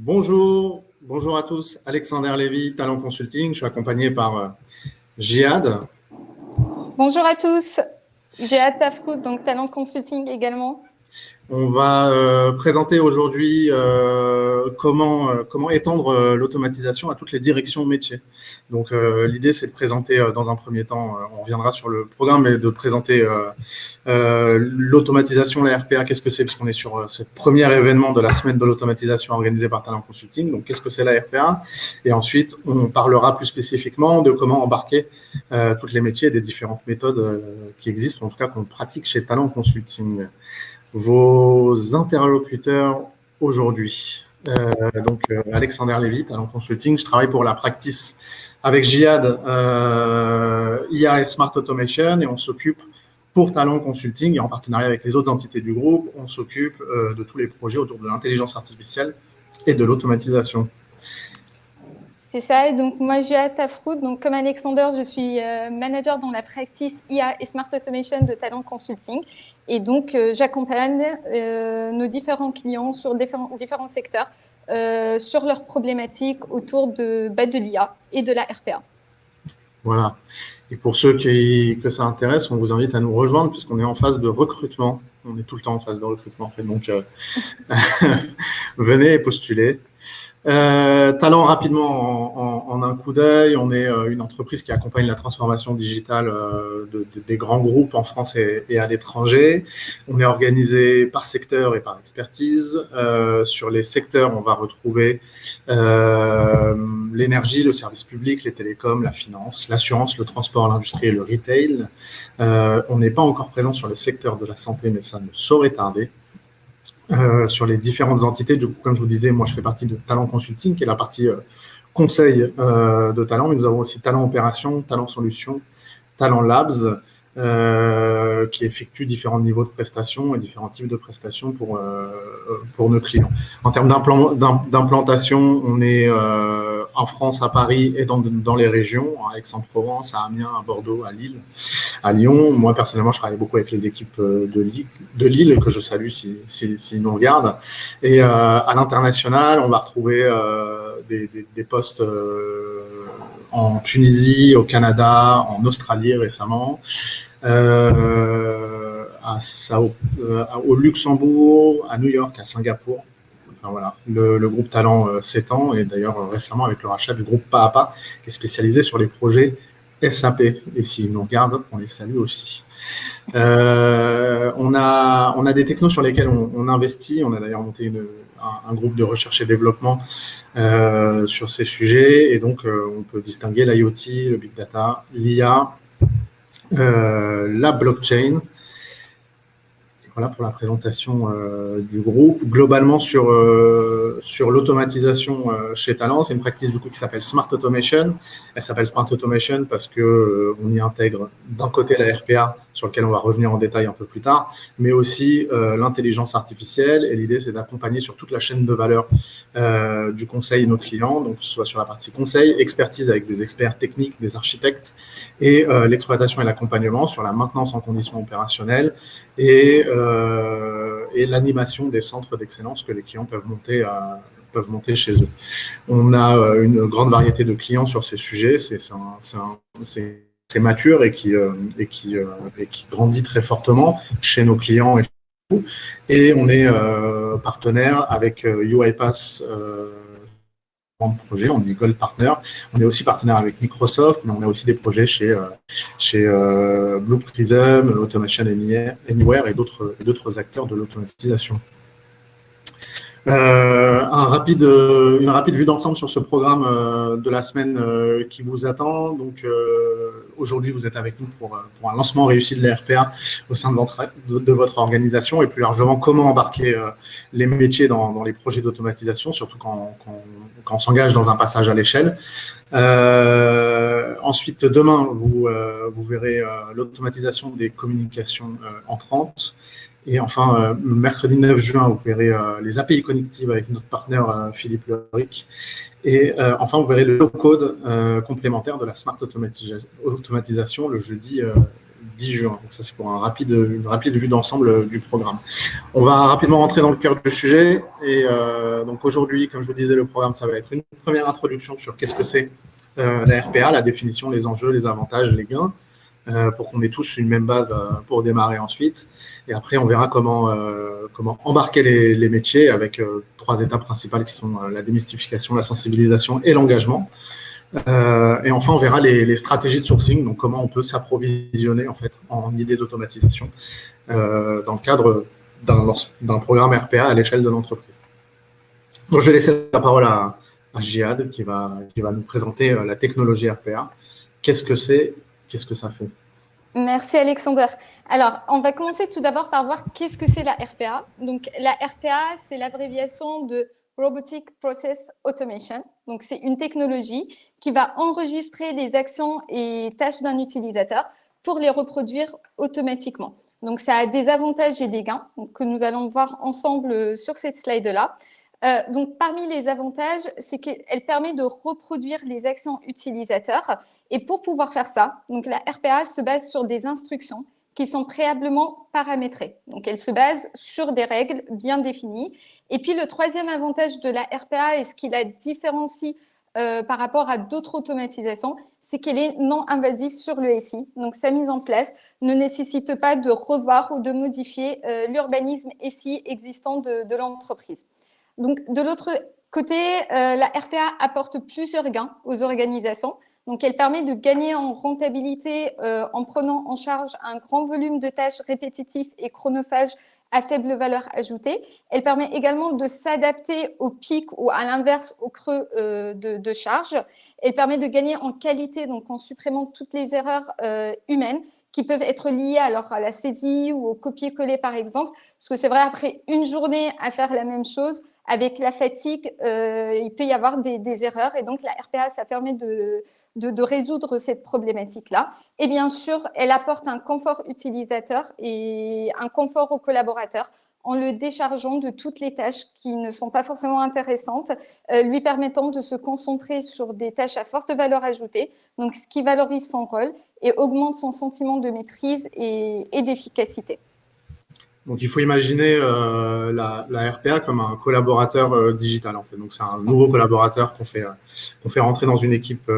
Bonjour, bonjour à tous. Alexander Lévy, Talent Consulting. Je suis accompagné par euh, Jihad. Bonjour à tous. Jihad Tafkout, donc Talent Consulting également. On va euh, présenter aujourd'hui euh, comment, euh, comment étendre l'automatisation à toutes les directions métiers. Donc l'idée c'est de présenter dans un premier temps, on reviendra sur le programme, mais de présenter l'automatisation, la RPA, qu'est-ce que c'est, puisqu'on est sur ce premier événement de la semaine de l'automatisation organisée par Talent Consulting. Donc qu'est-ce que c'est la RPA Et ensuite on parlera plus spécifiquement de comment embarquer toutes les métiers et des différentes méthodes qui existent, en tout cas qu'on pratique chez Talent Consulting vos interlocuteurs aujourd'hui. Euh, donc, euh, Alexander Lévy, Talent Consulting. Je travaille pour la practice avec Jihad, euh, IA et Smart Automation, et on s'occupe pour Talent Consulting, et en partenariat avec les autres entités du groupe, on s'occupe de tous les projets autour de l'intelligence artificielle et de l'automatisation. C'est ça. Et donc, moi, à Tafroot. Donc, comme Alexander, je suis euh, manager dans la practice IA et Smart Automation de Talent Consulting. Et donc, euh, j'accompagne euh, nos différents clients sur différents, secteurs sur leurs problématiques autour de, bah, de l'IA et de la RPA. Voilà. Et pour ceux qui, que ça intéresse, on vous invite à nous rejoindre puisqu'on est en phase de recrutement. On est tout le temps en phase de recrutement, en fait. Donc, venez et postulez. Euh, talent rapidement en, un coup d'œil, on est euh, une entreprise qui accompagne la transformation digitale euh, de, des grands groupes en France et, à l'étranger. On est organisé par secteur et par expertise. sur les secteurs, on va retrouver l'énergie, le service public, les télécoms, la finance, l'assurance, le transport, l'industrie et le retail. on n'est pas encore présent sur les secteurs de la santé, mais ça ne saurait tarder. Euh, sur les différentes entités. Du coup, comme je vous disais, moi, je fais partie de Talent Consulting, qui est la partie euh, conseil euh, de Talent, mais nous avons aussi Talent Opération, Talent Solutions, Talent Labs, qui effectue différents niveaux de prestations et différents types de prestations pour, pour nos clients. En termes d'implantation, on est en France, à Paris et dans, dans les régions, à Aix-en-Provence, à Amiens, à Bordeaux, à Lille, à Lyon. Moi, personnellement, je travaille beaucoup avec les équipes euh, de Lille, de Lille que je salue s'ils si, si, nous regardent. Et euh, à l'international, on va retrouver euh, des, des, des, postes euh, en Tunisie, au Canada, en Australie récemment. Euh, à Sao, euh, au Luxembourg, à New York, à Singapour le, groupe Talent euh, s'étend et d'ailleurs euh, récemment avec le rachat du groupe Pas qui est spécialisé sur les projets SAP. Et s'ils nous regardent, on les salue aussi. Euh, on, a, on a des technos sur lesquels on, investit. On a d'ailleurs monté un, groupe de recherche et développement sur ces sujets. Et donc, on peut distinguer l'IoT, le big data, l'IA, la blockchain, voilà pour la présentation euh, du groupe. Globalement, sur, euh, l'automatisation euh, chez Talent, c'est une pratique du coup qui s'appelle Smart Automation. Elle s'appelle Smart Automation parce que on y intègre d'un côté la RPA, sur lequel on va revenir en détail un peu plus tard, mais aussi l'intelligence artificielle. Et l'idée, c'est d'accompagner sur toute la chaîne de valeur du conseil nos clients, donc soit sur la partie conseil, expertise avec des experts techniques, des architectes, et l'exploitation et l'accompagnement sur la maintenance en conditions opérationnelles et, euh, et l'animation des centres d'excellence que les clients peuvent monter, à, peuvent monter chez eux. On a euh, une grande variété de clients sur ces sujets, c'est mature et qui, euh, et, qui, grandit très fortement chez nos clients et chez nous. Et on est partenaire avec UiPath projet, on est Gold Partner. On est aussi partenaire avec Microsoft, mais on a aussi des projets chez, euh, chez euh, Blue Prism, Automation Anywhere et d'autres acteurs de l'automatisation. Euh, un rapide, euh, une rapide vue d'ensemble sur ce programme euh, de la semaine qui vous attend. Donc, aujourd'hui, vous êtes avec nous pour, pour, un lancement réussi de l'ERPA au sein de votre, de, votre, organisation et plus largement, comment embarquer les métiers dans, dans les projets d'automatisation, surtout quand, quand, quand on s'engage dans un passage à l'échelle. ensuite, demain, vous, vous verrez l'automatisation des communications entrantes. Et enfin, euh, mercredi 9 juin, vous verrez euh, les API connectives avec notre partenaire euh, Philippe Leric. Et enfin, vous verrez le code complémentaire de la Smart Automatisation le jeudi 10 juin. Donc ça, c'est pour un rapide, une rapide vue d'ensemble du programme. On va rapidement rentrer dans le cœur du sujet. Et donc aujourd'hui, comme je vous disais, le programme, ça va être une première introduction sur qu'est-ce que c'est la RPA, la définition, les enjeux, les avantages, les gains. Euh, pour qu'on ait tous une même base euh, pour démarrer ensuite. Et après, on verra comment, euh, comment embarquer les, métiers avec trois étapes principales qui sont la démystification, la sensibilisation et l'engagement. et enfin, on verra les, stratégies de sourcing, donc comment on peut s'approvisionner en fait en idées d'automatisation dans le cadre d'un programme RPA à l'échelle de l'entreprise. Donc, je vais laisser la parole à, à qui va, qui va nous présenter la technologie RPA. Qu'est-ce que c'est Qu'est-ce que ça fait? Merci Alexander. Alors, on va commencer tout d'abord par voir qu'est-ce que c'est la RPA. Donc, la RPA, c'est l'abréviation de Robotic Process Automation. Donc, c'est une technologie qui va enregistrer les actions et tâches d'un utilisateur pour les reproduire automatiquement. Donc, ça a des avantages et des gains que nous allons voir ensemble sur cette slide-là. Euh, donc, parmi les avantages, c'est qu'elle permet de reproduire les actions utilisateurs et pour pouvoir faire ça, donc la RPA se base sur des instructions qui sont préalablement paramétrées. Donc, elle se base sur des règles bien définies. Et puis, le troisième avantage de la RPA et ce qui la différencie euh, par rapport à d'autres automatisations, c'est qu'elle est non invasive sur le SI. Donc, sa mise en place ne nécessite pas de revoir ou de modifier euh, l'urbanisme SI existant de, l'entreprise. Donc, de l'autre côté, euh, la RPA apporte plusieurs gains aux organisations. Donc, elle permet de gagner en rentabilité euh, en prenant en charge un grand volume de tâches répétitives et chronophages à faible valeur ajoutée. Elle permet également de s'adapter au pic ou à l'inverse au creux euh, de, charge. Elle permet de gagner en qualité, donc en supprimant toutes les erreurs euh, humaines qui peuvent être liées alors à la saisie ou au copier-coller par exemple. Parce que c'est vrai, après une journée à faire la même chose, avec la fatigue, il peut y avoir des, des, erreurs. Et donc, la RPA, ça permet de, de, résoudre cette problématique-là. Et bien sûr, elle apporte un confort utilisateur et un confort aux collaborateurs en le déchargeant de toutes les tâches qui ne sont pas forcément intéressantes, euh, lui permettant de se concentrer sur des tâches à forte valeur ajoutée, donc ce qui valorise son rôle et augmente son sentiment de maîtrise et d'efficacité. Donc, il faut imaginer euh, la, la, RPA comme un collaborateur euh, digital, en fait. Donc, c'est un nouveau collaborateur qu'on fait, euh, qu'on fait rentrer dans une équipe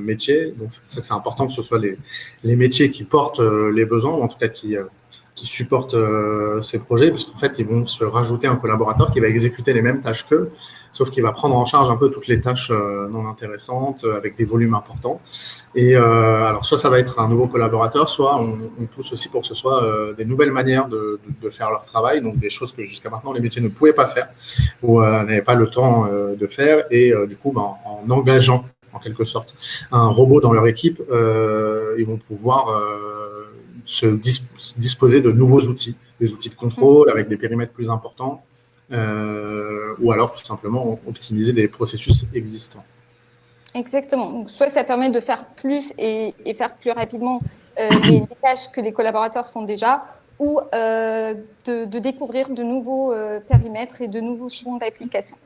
métier. Donc, c'est important que ce soit les, les métiers qui portent les besoins, ou en tout cas qui, qui supportent ces projets, puisqu'en fait, ils vont se rajouter un collaborateur qui va exécuter les mêmes tâches qu'eux, sauf qu'il va prendre en charge un peu toutes les tâches non intéressantes, avec des volumes importants. Et euh, alors, soit ça va être un nouveau collaborateur, soit on, pousse aussi pour que ce soit euh, des nouvelles manières de, faire leur travail, donc des choses que jusqu'à maintenant les métiers ne pouvaient pas faire ou euh, n'avaient pas le temps de faire. Et du coup, ben, en engageant en quelque sorte un robot dans leur équipe, ils vont pouvoir se disposer de nouveaux outils, des outils de contrôle avec des périmètres plus importants, ou alors tout simplement optimiser des processus existants. Exactement. Soit ça permet de faire plus et, faire plus rapidement euh, les, tâches que les collaborateurs font déjà, ou euh, de, découvrir de nouveaux euh, périmètres et de nouveaux champs d'application.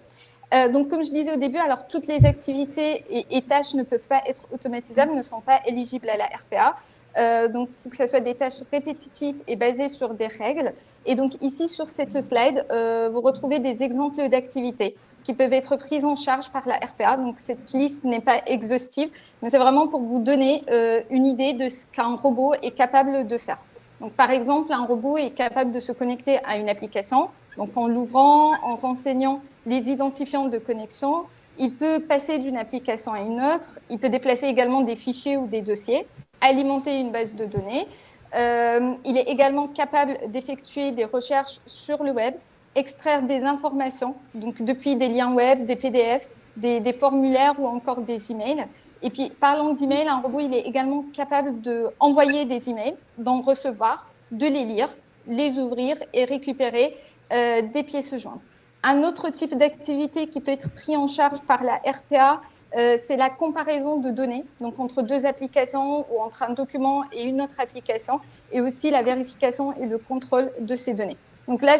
donc, comme je disais au début, alors toutes les activités et, et, tâches ne peuvent pas être automatisables, ne sont pas éligibles à la RPA. donc, il faut que ce soit des tâches répétitives et basées sur des règles. Et donc, ici, sur cette slide, vous retrouvez des exemples d'activités qui peuvent être prises en charge par la RPA. Donc, cette liste n'est pas exhaustive, mais c'est vraiment pour vous donner euh, une idée de ce qu'un robot est capable de faire. Donc, par exemple, un robot est capable de se connecter à une application. Donc, en l'ouvrant, en renseignant les identifiants de connexion, il peut passer d'une application à une autre. Il peut déplacer également des fichiers ou des dossiers, alimenter une base de données. Euh, il est également capable d'effectuer des recherches sur le web extraire des informations, donc depuis des liens web, des PDF, des, formulaires ou encore des emails. Et puis, parlant d'emails, un robot, il est également capable d'envoyer des emails, d'en recevoir, de les lire, les ouvrir et récupérer euh, des pièces jointes. Un autre type d'activité qui peut être pris en charge par la RPA, euh, c'est la comparaison de données, donc entre deux applications ou entre un document et une autre application, et aussi la vérification et le contrôle de ces données. Donc là,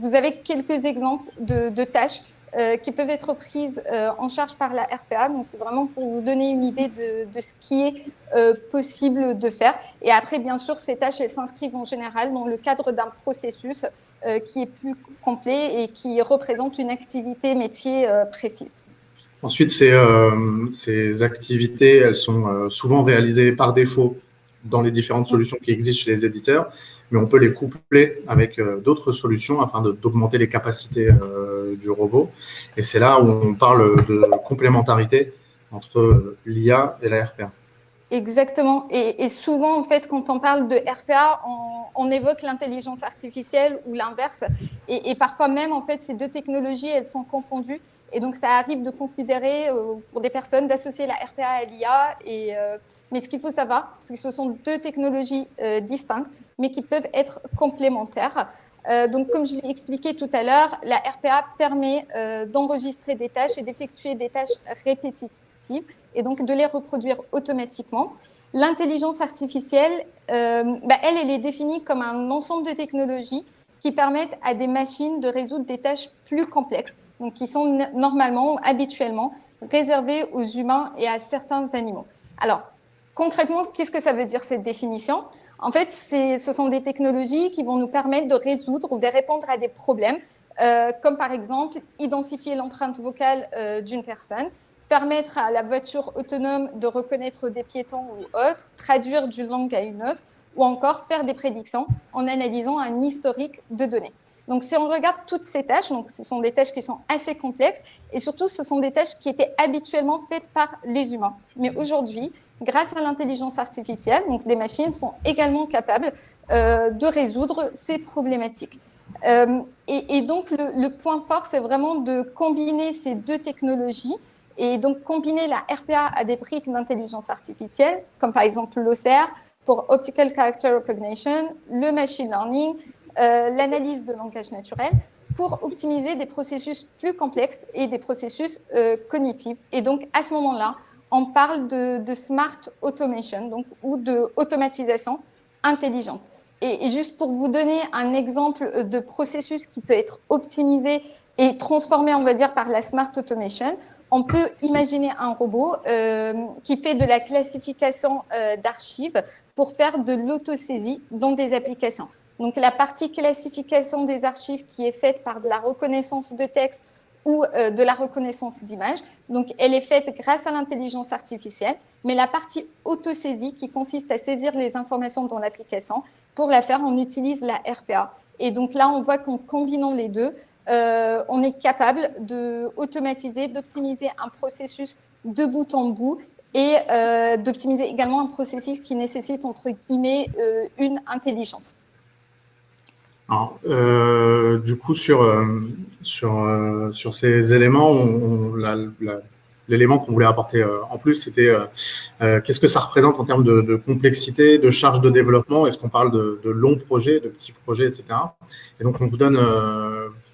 vous avez quelques exemples de, tâches qui peuvent être prises en charge par la RPA. Donc, c'est vraiment pour vous donner une idée de, ce qui est possible de faire. Et après, bien sûr, ces tâches, elles s'inscrivent en général dans le cadre d'un processus qui est plus complet et qui représente une activité métier précise. Ensuite, ces, euh, activités, elles sont euh, souvent réalisées par défaut dans les différentes solutions qui existent chez les éditeurs, mais on peut les coupler avec euh, d'autres solutions afin d'augmenter les capacités du robot. Et c'est là où on parle de complémentarité entre l'IA et la RPA. Exactement. Et, souvent, en fait, quand on parle de RPA, on, évoque l'intelligence artificielle ou l'inverse. Et, parfois même, en fait, ces deux technologies, elles sont confondues. Et donc, ça arrive de considérer euh, pour des personnes d'associer la RPA à l'IA. Euh, mais ce qu'il faut savoir, c'est que ce sont deux technologies euh, distinctes, mais qui peuvent être complémentaires. donc, comme je l'ai expliqué tout à l'heure, la RPA permet d'enregistrer des tâches et d'effectuer des tâches répétitives et donc de les reproduire automatiquement. L'intelligence artificielle, bah, elle, elle est définie comme un ensemble de technologies qui permettent à des machines de résoudre des tâches plus complexes donc qui sont normalement, habituellement, réservés aux humains et à certains animaux. Alors, concrètement, qu'est-ce que ça veut dire cette définition? En fait, ce sont des technologies qui vont nous permettre de résoudre ou de répondre à des problèmes, euh, comme par exemple identifier l'empreinte vocale euh, d'une personne, permettre à la voiture autonome de reconnaître des piétons ou autres, traduire d'une langue à une autre, ou encore faire des prédictions en analysant un historique de données. Donc, si on regarde toutes ces tâches, donc ce sont des tâches qui sont assez complexes et surtout, ce sont des tâches qui étaient habituellement faites par les humains. Mais aujourd'hui, grâce à l'intelligence artificielle, donc les machines sont également capables euh, de résoudre ces problématiques. Euh, et, donc, le, point fort, c'est vraiment de combiner ces deux technologies et donc combiner la RPA à des briques d'intelligence artificielle, comme par exemple l'OCR pour Optical Character Recognition, le machine learning, euh, l'analyse de langage naturel pour optimiser des processus plus complexes et des processus cognitifs. Et donc, à ce moment-là, on parle de, smart automation donc, ou de automatisation intelligente. Et, juste pour vous donner un exemple de processus qui peut être optimisé et transformé, on va dire, par la smart automation, on peut imaginer un robot euh, qui fait de la classification d'archives pour faire de l'autosaisie dans des applications. Donc la partie classification des archives qui est faite par de la reconnaissance de texte ou euh, de la reconnaissance d'image. Donc elle est faite grâce à l'intelligence artificielle, mais la partie autosaisie qui consiste à saisir les informations dans l'application, pour la faire, on utilise la RPA. Et donc là, on voit qu'en combinant les deux, euh, on est capable d'automatiser, d'optimiser un processus de bout en bout et euh, d'optimiser également un processus qui nécessite, entre guillemets, une intelligence. Alors, euh, du coup, sur, euh, euh, ces éléments, l'élément qu'on voulait apporter en plus, c'était qu'est-ce que ça représente en termes de, complexité, de charge de développement? Est-ce qu'on parle de, longs projets, de petits projets, etc. Et donc, on vous donne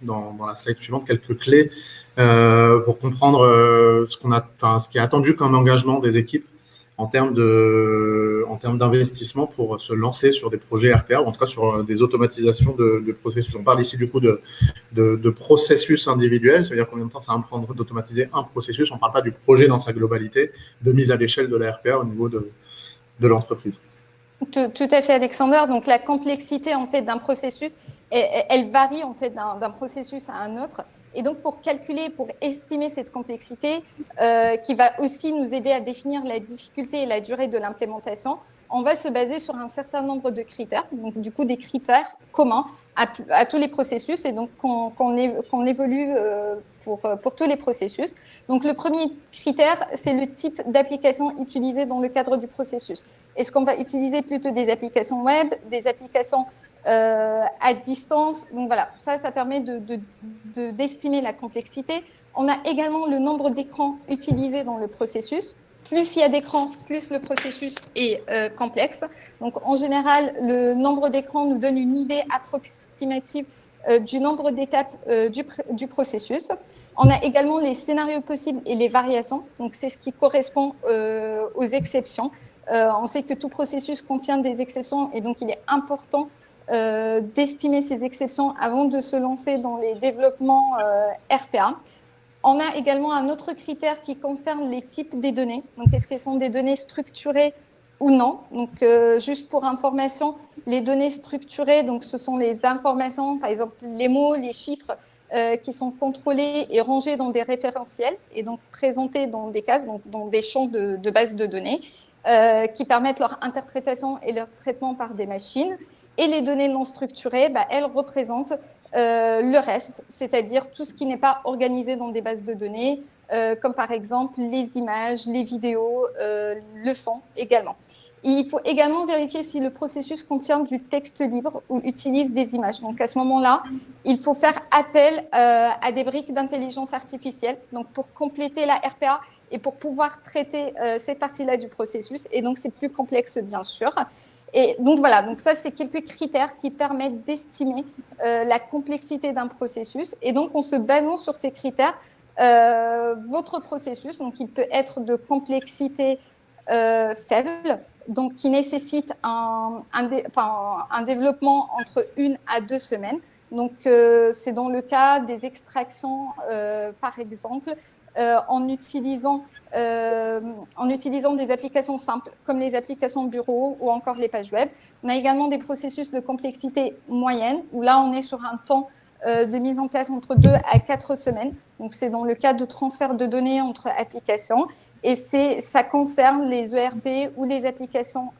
dans, dans, la slide suivante quelques clés pour comprendre ce, qu'on a, ce qui est attendu comme engagement des équipes en termes de, en termes d'investissement pour se lancer sur des projets RPA ou en tout cas sur euh, des automatisations de, processus. On parle ici du coup de, de, processus individuels, c'est-à-dire combien de temps ça va prendre d'automatiser un processus. On ne parle pas du projet dans sa globalité, de mise à l'échelle de la RPA au niveau de, de l'entreprise. Tout, à fait, Alexander. Donc la complexité en fait d'un processus, elle, elle, varie en fait d'un processus à un autre. Et donc, pour calculer, pour estimer cette complexité, euh, qui va aussi nous aider à définir la difficulté et la durée de l'implémentation, on va se baser sur un certain nombre de critères, donc du coup des critères communs à, tous les processus et donc qu'on évolue euh, pour, euh, pour tous les processus. Donc le premier critère, c'est le type d'application utilisée dans le cadre du processus. Est-ce qu'on va utiliser plutôt des applications web, des applications euh, à distance. Donc voilà, ça, ça permet d'estimer de, la complexité. On a également le nombre d'écrans utilisés dans le processus. Plus il y a d'écrans, plus le processus est euh, complexe. Donc en général, le nombre d'écrans nous donne une idée approximative euh, du nombre d'étapes du, du, processus. On a également les scénarios possibles et les variations. Donc c'est ce qui correspond aux exceptions. on sait que tout processus contient des exceptions et donc il est important euh, d'estimer ces exceptions avant de se lancer dans les développements euh, RPA. On a également un autre critère qui concerne les types des données. Donc, est-ce qu'elles sont des données structurées ou non? Donc, juste pour information, les données structurées, donc ce sont les informations, par exemple les mots, les chiffres, qui sont contrôlés et rangés dans des référentiels et donc présentés dans des cases, donc dans des champs de, de base de données. Euh, qui permettent leur interprétation et leur traitement par des machines. Et les données non structurées, bah, elles représentent euh, le reste, c'est-à-dire tout ce qui n'est pas organisé dans des bases de données, euh, comme par exemple les images, les vidéos, le son également. Il faut également vérifier si le processus contient du texte libre ou utilise des images. Donc à ce moment-là, il faut faire appel à des briques d'intelligence artificielle. Donc pour compléter la RPA, et pour pouvoir traiter euh, cette partie-là du processus. Et donc, c'est plus complexe, bien sûr. Et donc, voilà, donc ça, c'est quelques critères qui permettent d'estimer euh, la complexité d'un processus. Et donc, en se basant sur ces critères, euh, votre processus, donc il peut être de complexité faible, donc qui nécessite un, un, développement entre une à deux semaines. Donc, c'est dans le cas des extractions, par exemple, euh, en, utilisant, euh, en utilisant des applications simples comme les applications bureau ou encore les pages web. On a également des processus de complexité moyenne où là, on est sur un temps euh, de mise en place entre deux à quatre semaines. Donc, c'est dans le cas de transfert de données entre applications. Et ça concerne les ERP ou les applications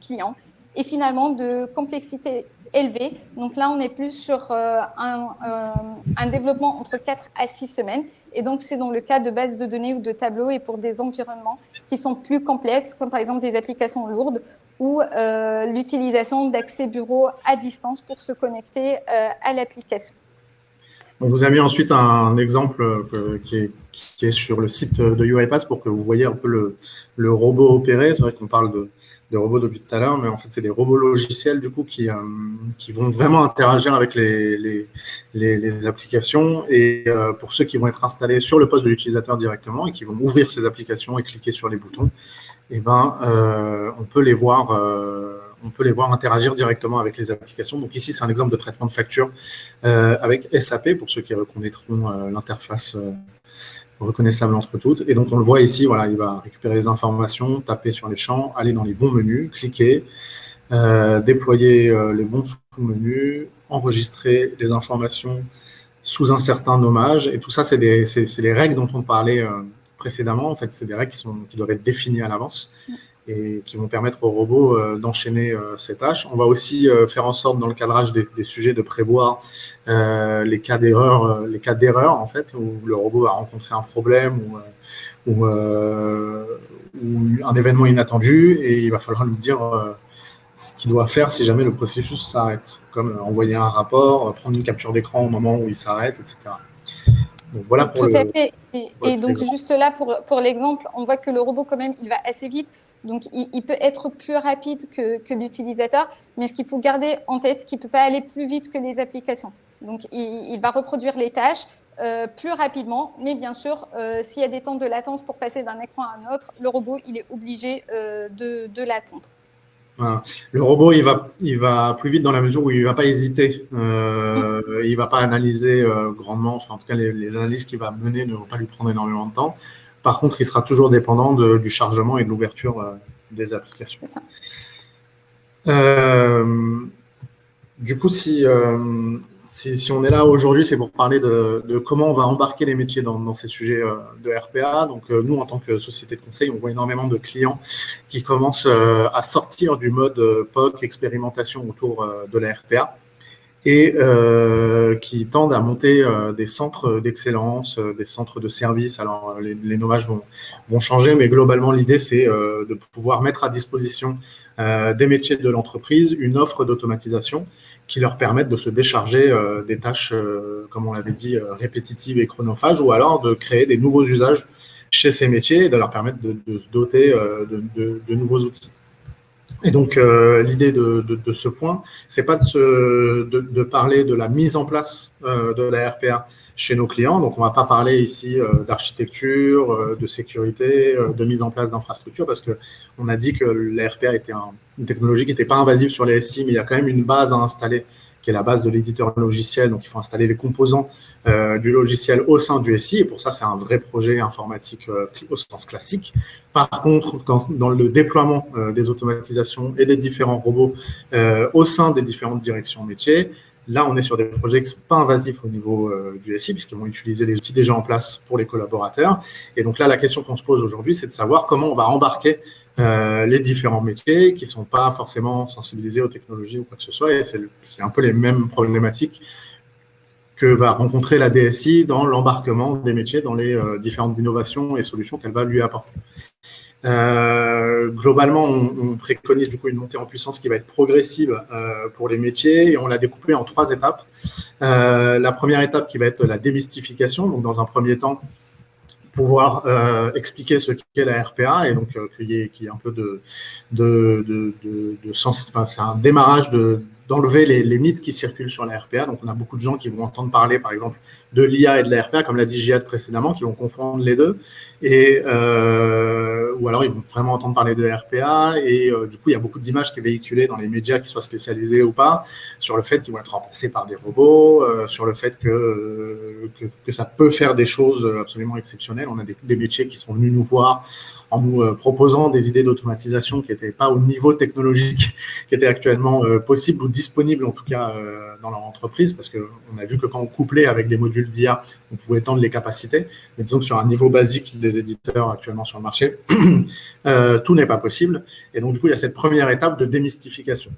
clients. Et finalement, de complexité élevée. Donc là, on est plus sur un, un, développement entre 4 à 6 semaines. Et donc, c'est dans le cas de bases de données ou de tableaux et pour des environnements qui sont plus complexes, comme par exemple des applications lourdes ou euh, l'utilisation d'accès bureau à distance pour se connecter euh, à l'application. On vous a mis ensuite un exemple euh, qui, est, sur le site de UiPath pour que vous voyez un peu le, robot opérer. C'est vrai qu'on parle de, de robots depuis tout à l'heure, mais en fait, c'est des robots logiciels du coup qui, euh, qui vont vraiment interagir avec les, les, les, applications. Et euh, pour ceux qui vont être installés sur le poste de l'utilisateur directement et qui vont ouvrir ces applications et cliquer sur les boutons, eh ben, euh, on peut les voir. on peut les voir interagir directement avec les applications. Donc ici, c'est un exemple de traitement de facture avec SAP, pour ceux qui reconnaîtront l'interface reconnaissable entre toutes. Et donc, on le voit ici, voilà, il va récupérer les informations, taper sur les champs, aller dans les bons menus, cliquer, euh, déployer euh, les bons sous-menus, enregistrer les informations sous un certain nommage. Et tout ça, c'est les règles dont on parlait euh, précédemment. En fait, c'est des règles qui, sont, qui doivent être définies à l'avance et qui vont permettre au robot euh, d'enchaîner euh, ces tâches. On va aussi euh, faire en sorte, dans le cadrage des, sujets, de prévoir les cas d'erreur, les cas d'erreur en fait, où le robot va rencontrer un problème ou, ou, un événement inattendu et il va falloir lui dire ce qu'il doit faire si jamais le processus s'arrête, comme envoyer un rapport, prendre une capture d'écran au moment où il s'arrête, etc. Donc voilà pour Tout à fait. Et, donc juste là, pour, pour l'exemple, on voit que le robot, quand même, il va assez vite. Donc, il, peut être plus rapide que, l'utilisateur, mais ce qu'il faut garder en tête, qu'il ne peut pas aller plus vite que les applications. Donc, il, va reproduire les tâches euh, plus rapidement, mais bien sûr, euh, s'il y a des temps de latence pour passer d'un écran à un autre, le robot, il est obligé euh, de, l'attendre. Le robot, il va, il va plus vite dans la mesure où il ne va pas hésiter. il ne va pas analyser grandement. Enfin, en tout cas, les, les analyses qu'il va mener ne vont pas lui prendre énormément de temps. Par contre, il sera toujours dépendant du chargement et de l'ouverture euh, des applications. Euh, du coup, euh, si, si, on est là aujourd'hui, c'est pour parler de, comment on va embarquer les métiers dans, ces sujets de RPA. Donc, nous, en tant que société de conseil, on voit énormément de clients qui commencent à sortir du mode POC, expérimentation autour de la RPA et euh, qui tendent à monter euh, des centres d'excellence, euh, des centres de service. Alors, les, les nommages vont, vont changer, mais globalement, l'idée, c'est de pouvoir mettre à disposition des métiers de l'entreprise une offre d'automatisation qui leur permette de se décharger des tâches, comme on l'avait dit, répétitives et chronophages, ou alors de créer des nouveaux usages chez ces métiers et de leur permettre de, se doter de nouveaux outils. Et donc, euh, l'idée de, ce point, c'est pas de, parler de la mise en place euh, de la RPA chez nos clients. Donc, on va pas parler ici euh, d'architecture, de sécurité, de mise en place d'infrastructures, parce que on a dit que la RPA était une technologie qui n'était pas invasive sur les SI, mais il y a quand même une base à installer qui la base de l'éditeur logiciel. Donc, il faut installer les composants du logiciel au sein du SI. Et pour ça, c'est un vrai projet informatique au sens classique. Par contre, dans, le déploiement des automatisations et des différents robots au sein des différentes directions métiers, Là, on est sur des projets qui ne sont pas invasifs au niveau euh, du SI, puisqu'ils vont utiliser les outils déjà en place pour les collaborateurs. Et donc là, la question qu'on se pose aujourd'hui, c'est de savoir comment on va embarquer euh, les différents métiers qui ne sont pas forcément sensibilisés aux technologies ou quoi que ce soit. Et c'est un peu les mêmes problématiques que va rencontrer la DSI dans l'embarquement des métiers dans les euh, différentes innovations et solutions qu'elle va lui apporter. Euh, globalement, on, préconise du coup une montée en puissance qui va être progressive pour les métiers et on l'a découpé en trois étapes. La première étape qui va être la démystification, donc dans un premier temps, pouvoir expliquer ce qu'est la RPA et donc qu'il y, ait un peu de, de, de, de sens, enfin, c'est un démarrage de d'enlever les, mythes qui circulent sur la RPA. Donc, on a beaucoup de gens qui vont entendre parler, par exemple, de l'IA et de la RPA, comme l'a dit Jihad précédemment, qui vont confondre les deux. Et, euh, ou alors, ils vont vraiment entendre parler de RPA. Et euh, du coup, il y a beaucoup d'images qui sont véhiculées dans les médias, qui soient spécialisés ou pas, sur le fait qu'ils vont être remplacés par des robots, euh, sur le fait que, que, ça peut faire des choses absolument exceptionnelles. On a des, des métiers qui sont venus nous voir en nous euh, proposant des idées d'automatisation qui n'étaient pas au niveau technologique qui était actuellement euh, possible ou disponible en tout cas euh, dans leur entreprise, parce qu'on a vu que quand on couplait avec des modules d'IA, on pouvait étendre les capacités, mais disons que sur un niveau basique des éditeurs actuellement sur le marché, tout n'est pas possible. Et donc du coup, il y a cette première étape de démystification.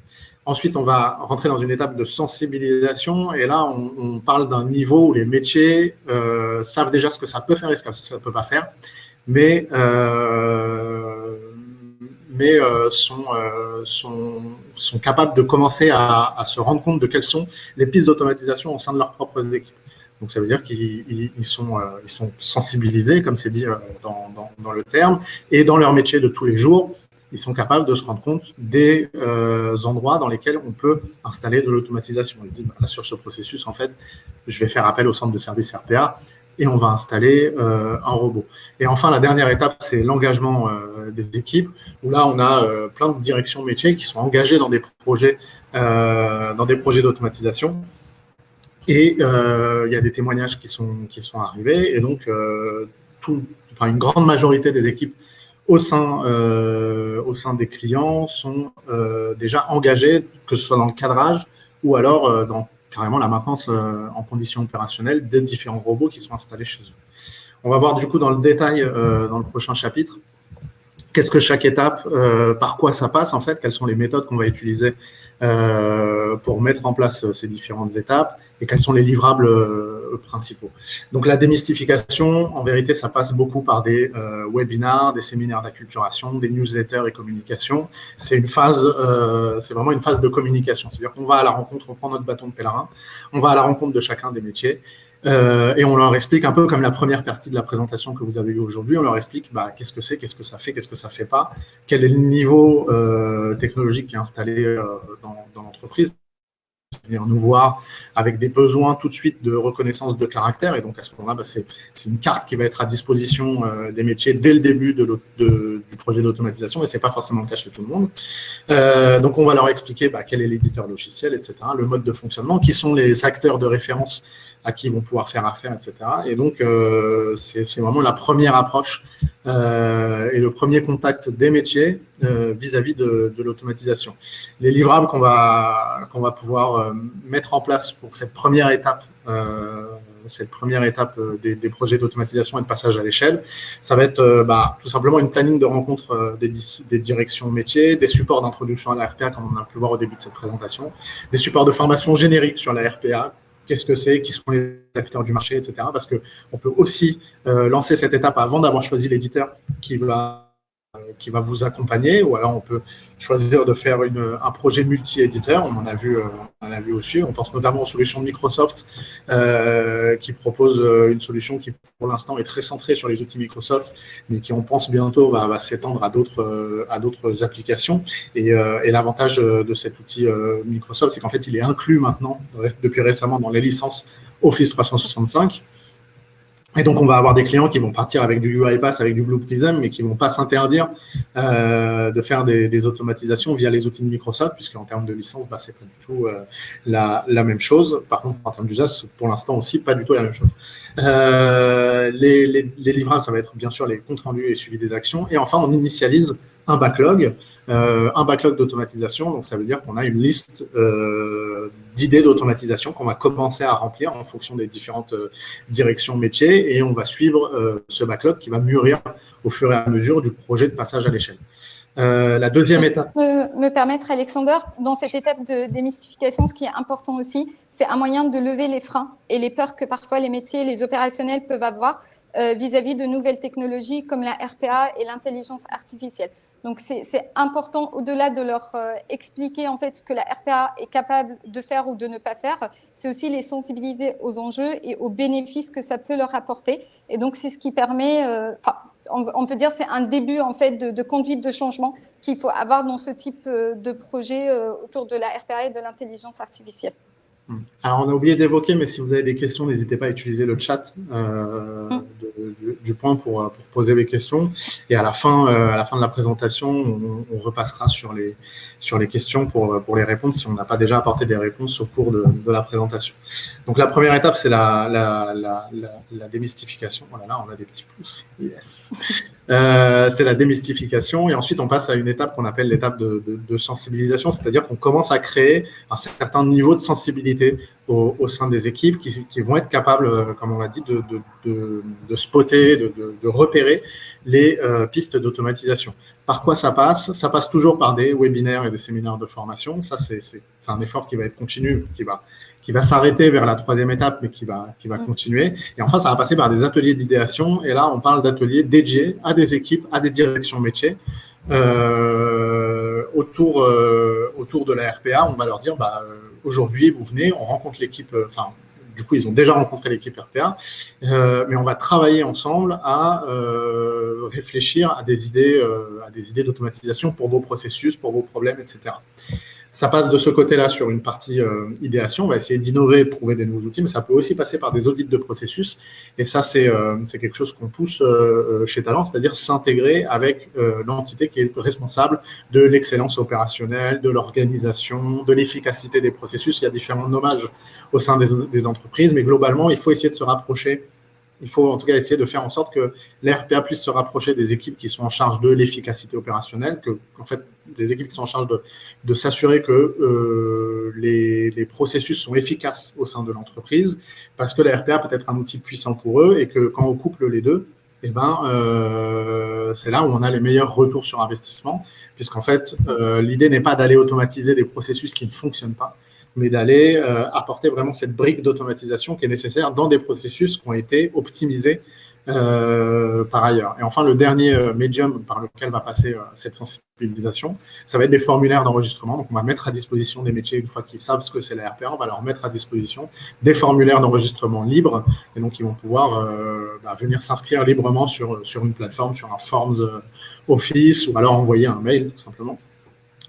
Ensuite, on va rentrer dans une étape de sensibilisation, et là, on, parle d'un niveau où les métiers savent déjà ce que ça peut faire et ce que ça ne peut pas faire mais, euh, mais euh, sont, euh, sont, sont, capables de commencer à, à, se rendre compte de quelles sont les pistes d'automatisation au sein de leurs propres équipes. Donc, ça veut dire qu'ils sont, ils sont sensibilisés, comme c'est dit dans, dans, dans, le terme, et dans leur métier de tous les jours, ils sont capables de se rendre compte des euh, endroits dans lesquels on peut installer de l'automatisation. Ils se disent, bah, là, sur ce processus, en fait, je vais faire appel au centre de service RPA et on va installer euh, un robot. Et enfin, la dernière étape, c'est l'engagement euh, des équipes, où là, on a euh, plein de directions métiers qui sont engagées dans des projets, dans des projets d'automatisation. Et il y a des témoignages qui sont, qui sont arrivés, et donc une grande majorité des équipes au sein, au sein des clients sont déjà engagées, que ce soit dans le cadrage ou alors dans carrément la maintenance euh, en conditions opérationnelles des différents robots qui sont installés chez eux. On va voir du coup dans le détail euh, dans le prochain chapitre qu'est-ce que chaque étape, euh, par quoi ça passe en fait, quelles sont les méthodes qu'on va utiliser pour mettre en place ces différentes étapes et quels sont les livrables principaux. Donc la démystification, en vérité, ça passe beaucoup par des euh, webinars, des séminaires d'acculturation, des newsletters et communication. C'est une phase, euh, c'est vraiment une phase de communication. C'est-à-dire qu'on va à la rencontre, on prend notre bâton de pèlerin, on va à la rencontre de chacun des métiers euh, et on leur explique un peu comme la première partie de la présentation que vous avez vue aujourd'hui, on leur explique bah, qu'est-ce que c'est, qu'est-ce que ça fait, qu'est-ce que ça fait pas, quel est le niveau technologique qui est installé dans, dans l'entreprise venir nous voir avec des besoins tout de suite de reconnaissance de caractère. Et donc, à ce moment-là, bah, c'est une carte qui va être à disposition euh, des métiers dès le début du projet d'automatisation. Et ce n'est pas forcément le cas chez tout le monde. Euh, donc, on va leur expliquer bah, quel est l'éditeur logiciel, etc., le mode de fonctionnement, qui sont les acteurs de référence à qui ils vont pouvoir faire affaire, etc. Et donc, euh, c'est vraiment la première approche euh, et le premier contact des métiers euh, vis-à-vis de, l'automatisation. Les livrables qu'on va, va pouvoir mettre en place pour cette première étape, cette première étape des, des projets d'automatisation et de passage à l'échelle, ça va être bah, tout simplement une planning de rencontre des, des directions métiers, des supports d'introduction à la RPA, comme on a pu voir au début de cette présentation, des supports de formation générique sur la RPA, qu'est-ce que c'est, qui sont les acteurs du marché, etc. Parce qu'on peut aussi euh, lancer cette étape avant d'avoir choisi l'éditeur qui va qui va vous accompagner, ou alors on peut choisir de faire un projet multi-éditeur, on en a vu, euh, on a vu aussi, on pense notamment aux solutions Microsoft euh, qui propose euh, une solution qui pour l'instant est très centrée sur les outils Microsoft, mais qui on pense bientôt va, s'étendre à d'autres applications. Et l'avantage de cet outil Microsoft, c'est qu'en fait il est inclus maintenant depuis récemment dans les licences Office 365. Et donc, on va avoir des clients qui vont partir avec du UiPath, avec du Blue Prism, mais qui ne vont pas s'interdire euh, de faire des, automatisations via les outils de Microsoft, puisqu'en termes de licence, bah, ce n'est pas du tout euh, la, même chose. Par contre, en termes d'usage, pour l'instant aussi, pas du tout la même chose. Euh, les, les, les livrables, ça va être bien sûr les comptes rendus et suivi des actions. Et enfin, on initialise un backlog, euh, un backlog d'automatisation. Donc, ça veut dire qu'on a une liste euh, d'idées d'automatisation qu'on va commencer à remplir en fonction des différentes euh, directions métiers et on va suivre ce backlog qui va mûrir au fur et à mesure du projet de passage à l'échelle. la deuxième étape. Me, me permettre, Alexander, dans cette étape de démystification, ce qui est important aussi, c'est un moyen de lever les freins et les peurs que parfois les métiers, les opérationnels peuvent avoir vis-à-vis -vis de nouvelles technologies comme la RPA et l'intelligence artificielle. Donc, c'est important, au-delà de leur euh, expliquer en fait ce que la RPA est capable de faire ou de ne pas faire, c'est aussi les sensibiliser aux enjeux et aux bénéfices que ça peut leur apporter. Et donc, c'est ce qui permet, euh, on, peut dire c'est un début en fait de, conduite de changement qu'il faut avoir dans ce type euh, de projet autour de la RPA et de l'intelligence artificielle. Hmm. Alors, on a oublié d'évoquer, mais si vous avez des questions, n'hésitez pas à utiliser le chat euh, hmm. du, point pour, poser les questions. Et à la fin, euh, à la fin de la présentation, on, repassera sur les, sur les questions pour, pour les répondre si on n'a pas déjà apporté des réponses au cours de, la présentation. Donc, la première étape, c'est la, la, la, démystification. Voilà, là, on a des petits pouces. Yes. Euh, c'est la démystification. Et ensuite, on passe à une étape qu'on appelle l'étape de, de sensibilisation, c'est-à-dire qu'on commence à créer un certain niveau de sensibilité au, sein des équipes qui, vont être capables, euh, comme on l'a dit, de, de, spotter, de, repérer les euh, pistes d'automatisation. Par quoi ça passe? Ça passe toujours par des webinaires et des séminaires de formation. Ça, c'est un effort qui va être continu, qui va, qui va s'arrêter vers la troisième étape, mais qui va, qui va mmh. continuer. Et enfin, ça va passer par des ateliers d'idéation. Et là, on parle d'ateliers dédiés à des équipes, à des directions métiers. Euh, autour, autour de la RPA, on va leur dire, bah, aujourd'hui, vous venez, on rencontre l'équipe, euh, enfin, du coup, ils ont déjà rencontré l'équipe RPA, euh, mais on va travailler ensemble à euh, réfléchir à des idées, à des idées d'automatisation pour vos processus, pour vos problèmes, etc. Ça passe de ce côté-là sur une partie euh, idéation. On va essayer d'innover, de trouver des nouveaux outils, mais ça peut aussi passer par des audits de processus. Et ça, c'est euh, quelque chose qu'on pousse euh, chez Talent, c'est-à-dire s'intégrer avec l'entité qui est responsable de l'excellence opérationnelle, de l'organisation, de l'efficacité des processus. Il y a différents nommages au sein des, des entreprises, mais globalement, il faut essayer de se rapprocher il faut en tout cas essayer de faire en sorte que l'RPA puisse se rapprocher des équipes qui sont en charge de l'efficacité opérationnelle, que les équipes qui sont en charge de, s'assurer que euh, les, processus sont efficaces au sein de l'entreprise, parce que la peut être un outil puissant pour eux et que quand on couple les deux, eh ben, euh, c'est là où on a les meilleurs retours sur investissement, puisqu'en fait, euh, l'idée n'est pas d'aller automatiser des processus qui ne fonctionnent pas, mais d'aller euh, apporter vraiment cette brique d'automatisation qui est nécessaire dans des processus qui ont été optimisés euh, par ailleurs. Et enfin, le dernier euh, médium par lequel va passer cette sensibilisation, ça va être des formulaires d'enregistrement. Donc, on va mettre à disposition des métiers, une fois qu'ils savent ce que c'est la RPA, on va leur mettre à disposition des formulaires d'enregistrement libres. Et donc, ils vont pouvoir bah, venir s'inscrire librement sur, sur une plateforme, sur un Forms Office, ou alors envoyer un mail, tout simplement,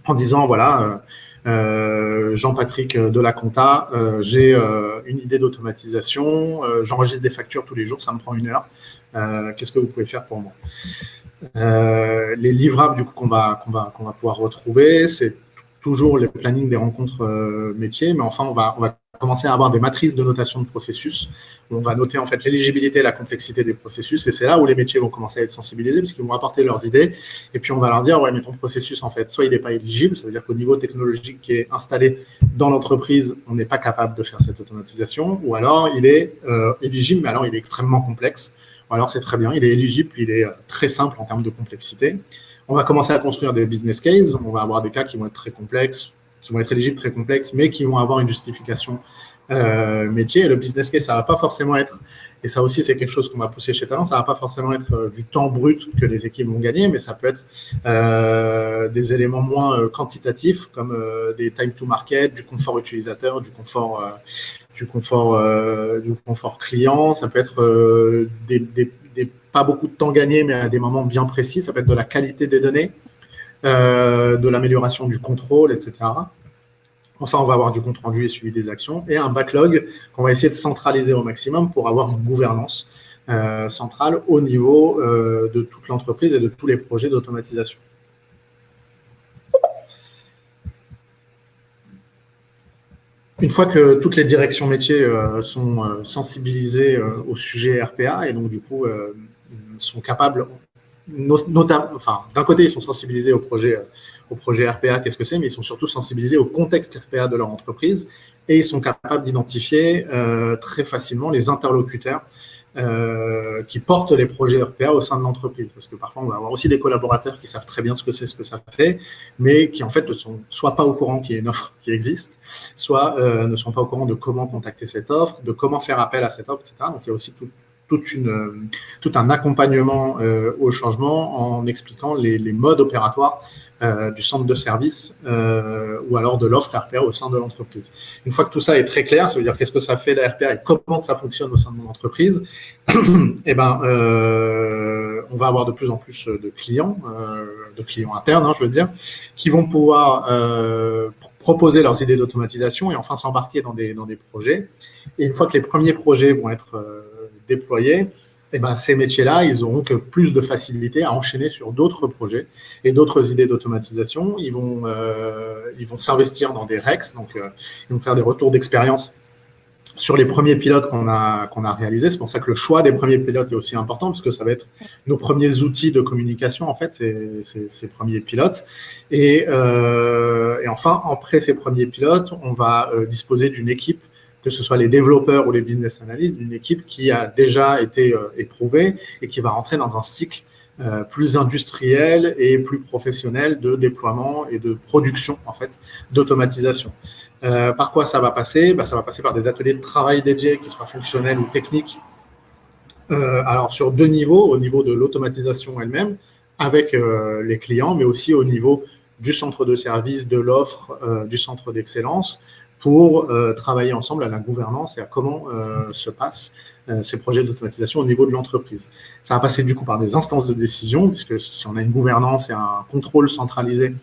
en disant, voilà, Jean-Patrick de la Compta, euh, j'ai euh, une idée d'automatisation, j'enregistre des factures tous les jours, ça me prend une heure. Qu'est-ce que vous pouvez faire pour moi? Les livrables du coup qu'on va, qu'on va, qu'on va pouvoir retrouver, c'est toujours les plannings des rencontres métiers, mais enfin on va, on va commencer à avoir des matrices de notation de processus. On va noter en fait l'éligibilité et la complexité des processus. Et c'est là où les métiers vont commencer à être sensibilisés parce qu'ils vont apporter leurs idées. Et puis on va leur dire, ouais, mais ton processus, en fait, soit il n'est pas éligible, ça veut dire qu'au niveau technologique qui est installé dans l'entreprise, on n'est pas capable de faire cette automatisation. Ou alors il est euh, éligible, mais alors il est extrêmement complexe. Ou alors c'est très bien, il est éligible, puis il est euh, très simple en termes de complexité. On va commencer à construire des business cases. On va avoir des cas qui vont être très complexes, qui vont être éligibles très complexes, mais qui vont avoir une justification euh, métier. Le business case, ça va pas forcément être, et ça aussi c'est quelque chose qu'on va pousser chez Talent, ça va pas forcément être euh, du temps brut que les équipes vont gagner, mais ça peut être euh, des éléments moins quantitatifs, comme des time to market, du confort utilisateur, du confort, du confort, du confort client. Ça peut être des, pas beaucoup de temps gagné, mais à des moments bien précis. Ça peut être de la qualité des données. Euh, de l'amélioration du contrôle, etc. Enfin, on va avoir du compte rendu et suivi des actions et un backlog qu'on va essayer de centraliser au maximum pour avoir une gouvernance centrale au niveau de toute l'entreprise et de tous les projets d'automatisation. Une fois que toutes les directions métiers sont sensibilisées au sujet RPA et donc du coup sont capables, enfin, d'un côté, ils sont sensibilisés au projet, projet RPA, qu'est-ce que c'est, mais ils sont surtout sensibilisés au contexte RPA de leur entreprise et ils sont capables d'identifier euh, très facilement les interlocuteurs euh, qui portent les projets RPA au sein de l'entreprise. Parce que parfois, on va avoir aussi des collaborateurs qui savent très bien ce que c'est, ce que ça fait, mais qui en fait ne sont soit pas au courant qu'il y a une offre qui existe, soit euh, ne sont pas au courant de comment contacter cette offre, de comment faire appel à cette offre, etc. Donc, il y a aussi tout, une, tout un accompagnement euh, au changement en expliquant les, modes opératoires euh, du centre de service euh, ou alors de l'offre RPA au sein de l'entreprise. Une fois que tout ça est très clair, ça veut dire qu'est-ce que ça fait la RPA et comment ça fonctionne au sein de mon entreprise, et eh ben, on va avoir de plus en plus de clients, de clients internes, hein, je veux dire, qui vont pouvoir proposer leurs idées d'automatisation et enfin s'embarquer dans des, dans des projets. Et une fois que les premiers projets vont être déployés, eh ben, ces métiers-là, ils auront que plus de facilité à enchaîner sur d'autres projets et d'autres idées d'automatisation. Ils vont, euh, ils vont s'investir dans des REX, donc euh, ils vont faire des retours d'expérience sur les premiers pilotes qu'on a, qu'on a réalisés. C'est pour ça que le choix des premiers pilotes est aussi important, parce que ça va être nos premiers outils de communication, en fait, ces, ces, premiers pilotes. Et, euh, et, enfin, après ces premiers pilotes, on va disposer d'une équipe que ce soit les développeurs ou les business analysts, d'une équipe qui a déjà été euh, éprouvée et qui va rentrer dans un cycle euh, plus industriel et plus professionnel de déploiement et de production en fait d'automatisation. Euh, par quoi ça va passer? Bah, Ça va passer par des ateliers de travail dédiés qui soient fonctionnels ou techniques. alors sur deux niveaux, au niveau de l'automatisation elle-même, avec les clients, mais aussi au niveau du centre de service, de l'offre, du centre d'excellence, pour euh, travailler ensemble à la gouvernance et à comment euh, se passent euh, ces projets d'automatisation au niveau de l'entreprise. Ça va passer du coup par des instances de décision, puisque si on a une gouvernance et un contrôle centralisé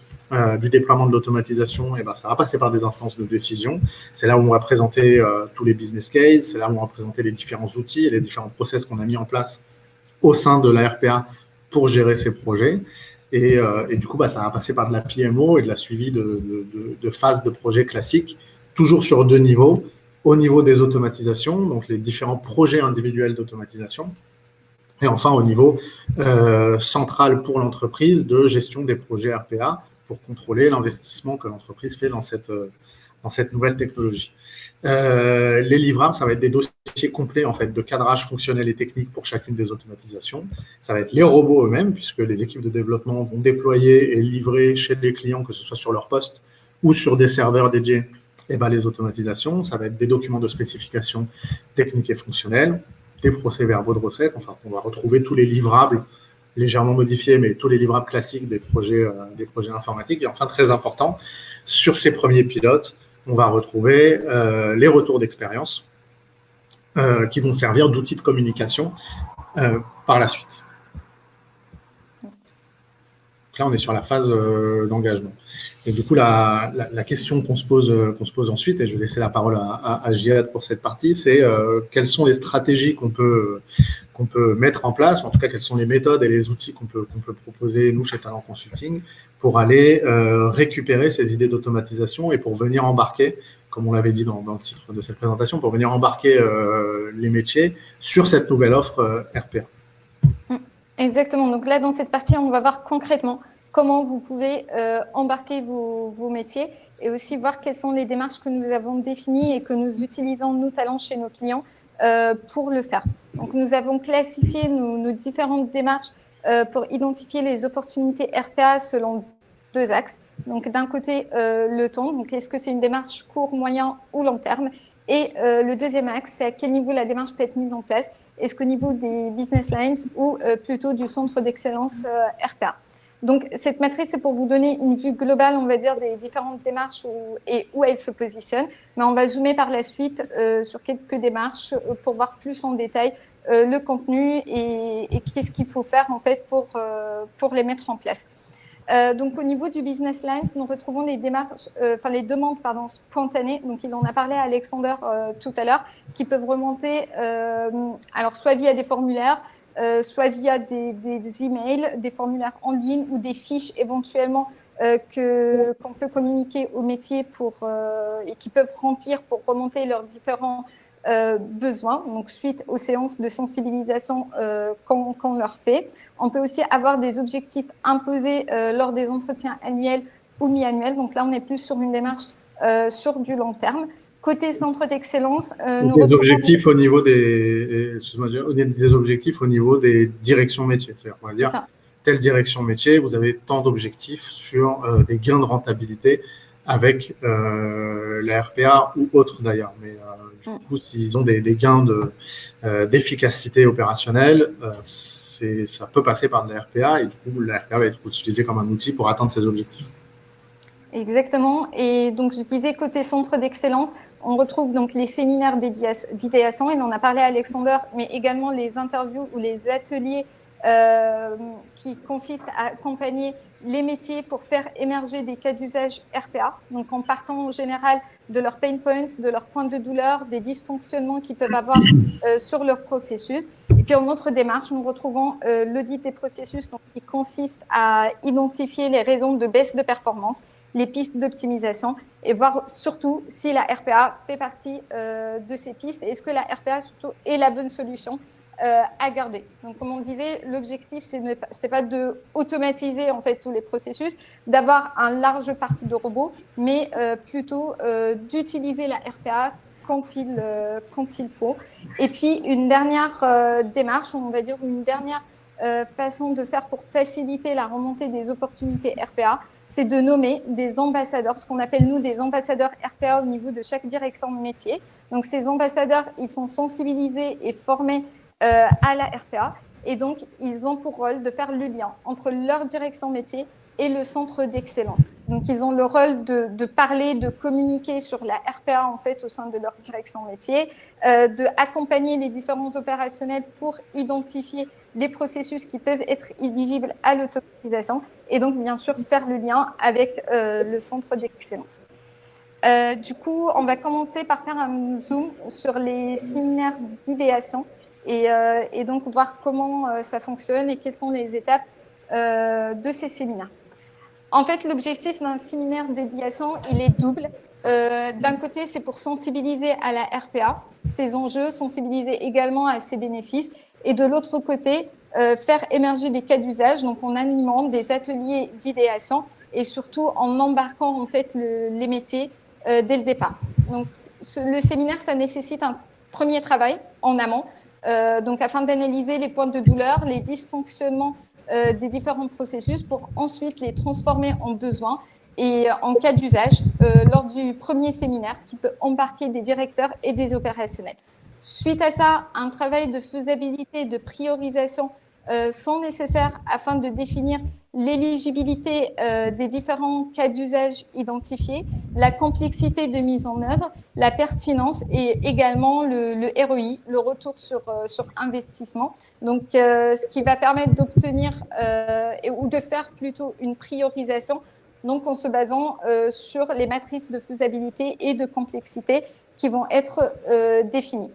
du déploiement de l'automatisation, eh ben, ça va passer par des instances de décision. C'est là où on va présenter tous les business cases, c'est là où on va présenter les différents outils et les différents process qu'on a mis en place au sein de la RPA pour gérer ces projets. Et, du coup, bah, ça va passer par de la PMO et de la suivi de, phases de projets classiques toujours sur deux niveaux. Au niveau des automatisations, donc les différents projets individuels d'automatisation, et enfin au niveau euh, central pour l'entreprise de gestion des projets RPA pour contrôler l'investissement que l'entreprise fait dans cette, euh, dans cette nouvelle technologie. Euh, les livrables, ça va être des dossiers complets en fait de cadrage fonctionnel et technique pour chacune des automatisations. Ça va être les robots eux-mêmes, puisque les équipes de développement vont déployer et livrer chez les clients, que ce soit sur leur poste ou sur des serveurs dédiés eh ben, les automatisations, ça va être des documents de spécification techniques et fonctionnelles, des procès-verbaux de recettes, enfin, on va retrouver tous les livrables légèrement modifiés, mais tous les livrables classiques des projets, euh, des projets informatiques. Et enfin, très important, sur ces premiers pilotes, on va retrouver euh, les retours d'expérience euh, qui vont servir d'outils de communication par la suite. là, on est sur la phase d'engagement. Et du coup, la, question qu'on se, pose, qu'on se pose ensuite, et je vais laisser la parole à, à, pour cette partie, c'est euh, quelles sont les stratégies qu'on peut, peut mettre en place, ou en tout cas, quelles sont les méthodes et les outils qu'on peut, peut proposer, nous, chez Talent Consulting, pour aller euh, récupérer ces idées d'automatisation et pour venir embarquer, comme on l'avait dit dans, le titre de cette présentation, pour venir embarquer euh, les métiers sur cette nouvelle offre RPA. Exactement. Donc là, dans cette partie, on va voir concrètement comment vous pouvez euh, embarquer vos, métiers et aussi voir quelles sont les démarches que nous avons définies et que nous utilisons, nous, talents, chez nos clients euh, pour le faire. Donc, nous avons classifié nos, différentes démarches euh, pour identifier les opportunités RPA selon deux axes. Donc, d'un côté, le temps. Donc, est-ce que c'est une démarche court, moyen ou long terme? Et le deuxième axe, c'est à quel niveau la démarche peut être mise en place? Est-ce qu'au niveau des business lines ou plutôt du centre d'excellence RPA donc, cette matrice, c'est pour vous donner une vue globale, on va dire, des différentes démarches et où elles se positionnent. Mais on va zoomer par la suite euh, sur quelques démarches euh, pour voir plus en détail euh, le contenu et, qu'est-ce qu'il faut faire, en fait, pour, pour les mettre en place. Donc, au niveau du business lines, nous retrouvons les démarches, enfin les demandes pardon, spontanées. Donc, il en a parlé à Alexander tout à l'heure, qui peuvent remonter, alors soit via des formulaires, soit via des, des, emails, des formulaires en ligne ou des fiches éventuellement que qu'on peut communiquer au métier pour et qui peuvent remplir pour remonter leurs différents besoins. Donc, suite aux séances de sensibilisation qu'on leur fait. On peut aussi avoir des objectifs imposés euh, lors des entretiens annuels ou mi-annuels. Donc là, on est plus sur une démarche euh, sur du long terme. Côté centre d'excellence, euh, nous des objectifs au niveau des, des objectifs au niveau des directions métiers. C'est-à-dire, va dire telle direction métier, vous avez tant d'objectifs sur des gains de rentabilité avec la RPA ou autre d'ailleurs. Mais du mm. coup, s'ils ont des, gains d'efficacité opérationnelle, ça peut passer par de la RPA et du coup, la RPA va être utilisée comme un outil pour atteindre ces objectifs. Exactement. Et donc, je disais côté centre d'excellence, on retrouve donc les séminaires d'idéation, et on en a parlé à Alexander, mais également les interviews ou les ateliers euh, qui consistent à accompagner les métiers pour faire émerger des cas d'usage RPA, donc en partant en général de leurs pain points, de leurs points de douleur, des dysfonctionnements qu'ils peuvent avoir euh, sur leur processus. Et puis en autre démarche, nous retrouvons euh, l'audit des processus donc, qui consiste à identifier les raisons de baisse de performance, les pistes d'optimisation et voir surtout si la RPA fait partie euh, de ces pistes et est-ce que la RPA surtout est la bonne solution euh, à garder. Donc, comme on disait, l'objectif, ce n'est pas de automatiser en fait tous les processus, d'avoir un large parc de robots, mais euh, plutôt d'utiliser la RPA quand il, quand il faut. Et puis, une dernière démarche, on va dire une dernière façon de faire pour faciliter la remontée des opportunités RPA, c'est de nommer des ambassadeurs, ce qu'on appelle nous des ambassadeurs RPA au niveau de chaque direction de métier. Donc ces ambassadeurs, ils sont sensibilisés et formés euh, à la RPA. Et donc, ils ont pour rôle de faire le lien entre leur direction métier et le centre d'excellence. Donc, ils ont le rôle de, parler, de communiquer sur la RPA en fait au sein de leur direction métier, euh, de les différents opérationnels pour identifier les processus qui peuvent être éligibles à l'automatisation et donc bien sûr faire le lien avec euh, le centre d'excellence. Euh, du coup, on va commencer par faire un zoom sur les séminaires d'idéation euh, et, donc voir comment ça fonctionne et quelles sont les étapes de ces séminaires. En fait, l'objectif d'un séminaire dédiation, il est double. D'un côté, c'est pour sensibiliser à la RPA, ses enjeux, sensibiliser également à ses bénéfices. Et de l'autre côté, faire émerger des cas d'usage, donc en animant des ateliers d'idéation et surtout en embarquant en fait les métiers dès le départ. Donc, le séminaire, ça nécessite un premier travail en amont, euh, donc afin d'analyser les points de douleur, les dysfonctionnements euh, des différents processus pour ensuite les transformer en besoins et en cas d'usage euh, lors du premier séminaire qui peut embarquer des directeurs et des opérationnels. Suite à ça, un travail de faisabilité, de priorisation sont nécessaires afin de définir l'éligibilité euh, des différents cas d'usage identifiés, la complexité de mise en œuvre, la pertinence et également le, ROI, le retour sur, euh, sur investissement. Donc, euh, ce qui va permettre d'obtenir ou de faire plutôt une priorisation, donc en se basant sur les matrices de faisabilité et de complexité qui vont être définies.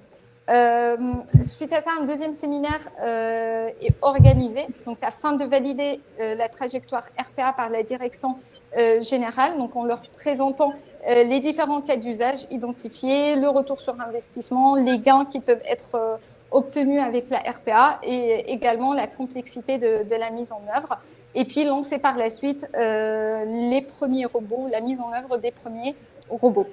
Euh, suite à ça, un deuxième séminaire euh, est organisé donc afin de valider euh, la trajectoire RPA par la direction générale, donc en leur présentant les différents cas d'usage identifiés, le retour sur investissement, les gains qui peuvent être obtenus avec la RPA et également la complexité de, de, la mise en œuvre. Et puis lancer par la suite les premiers robots, la mise en œuvre des premiers robots.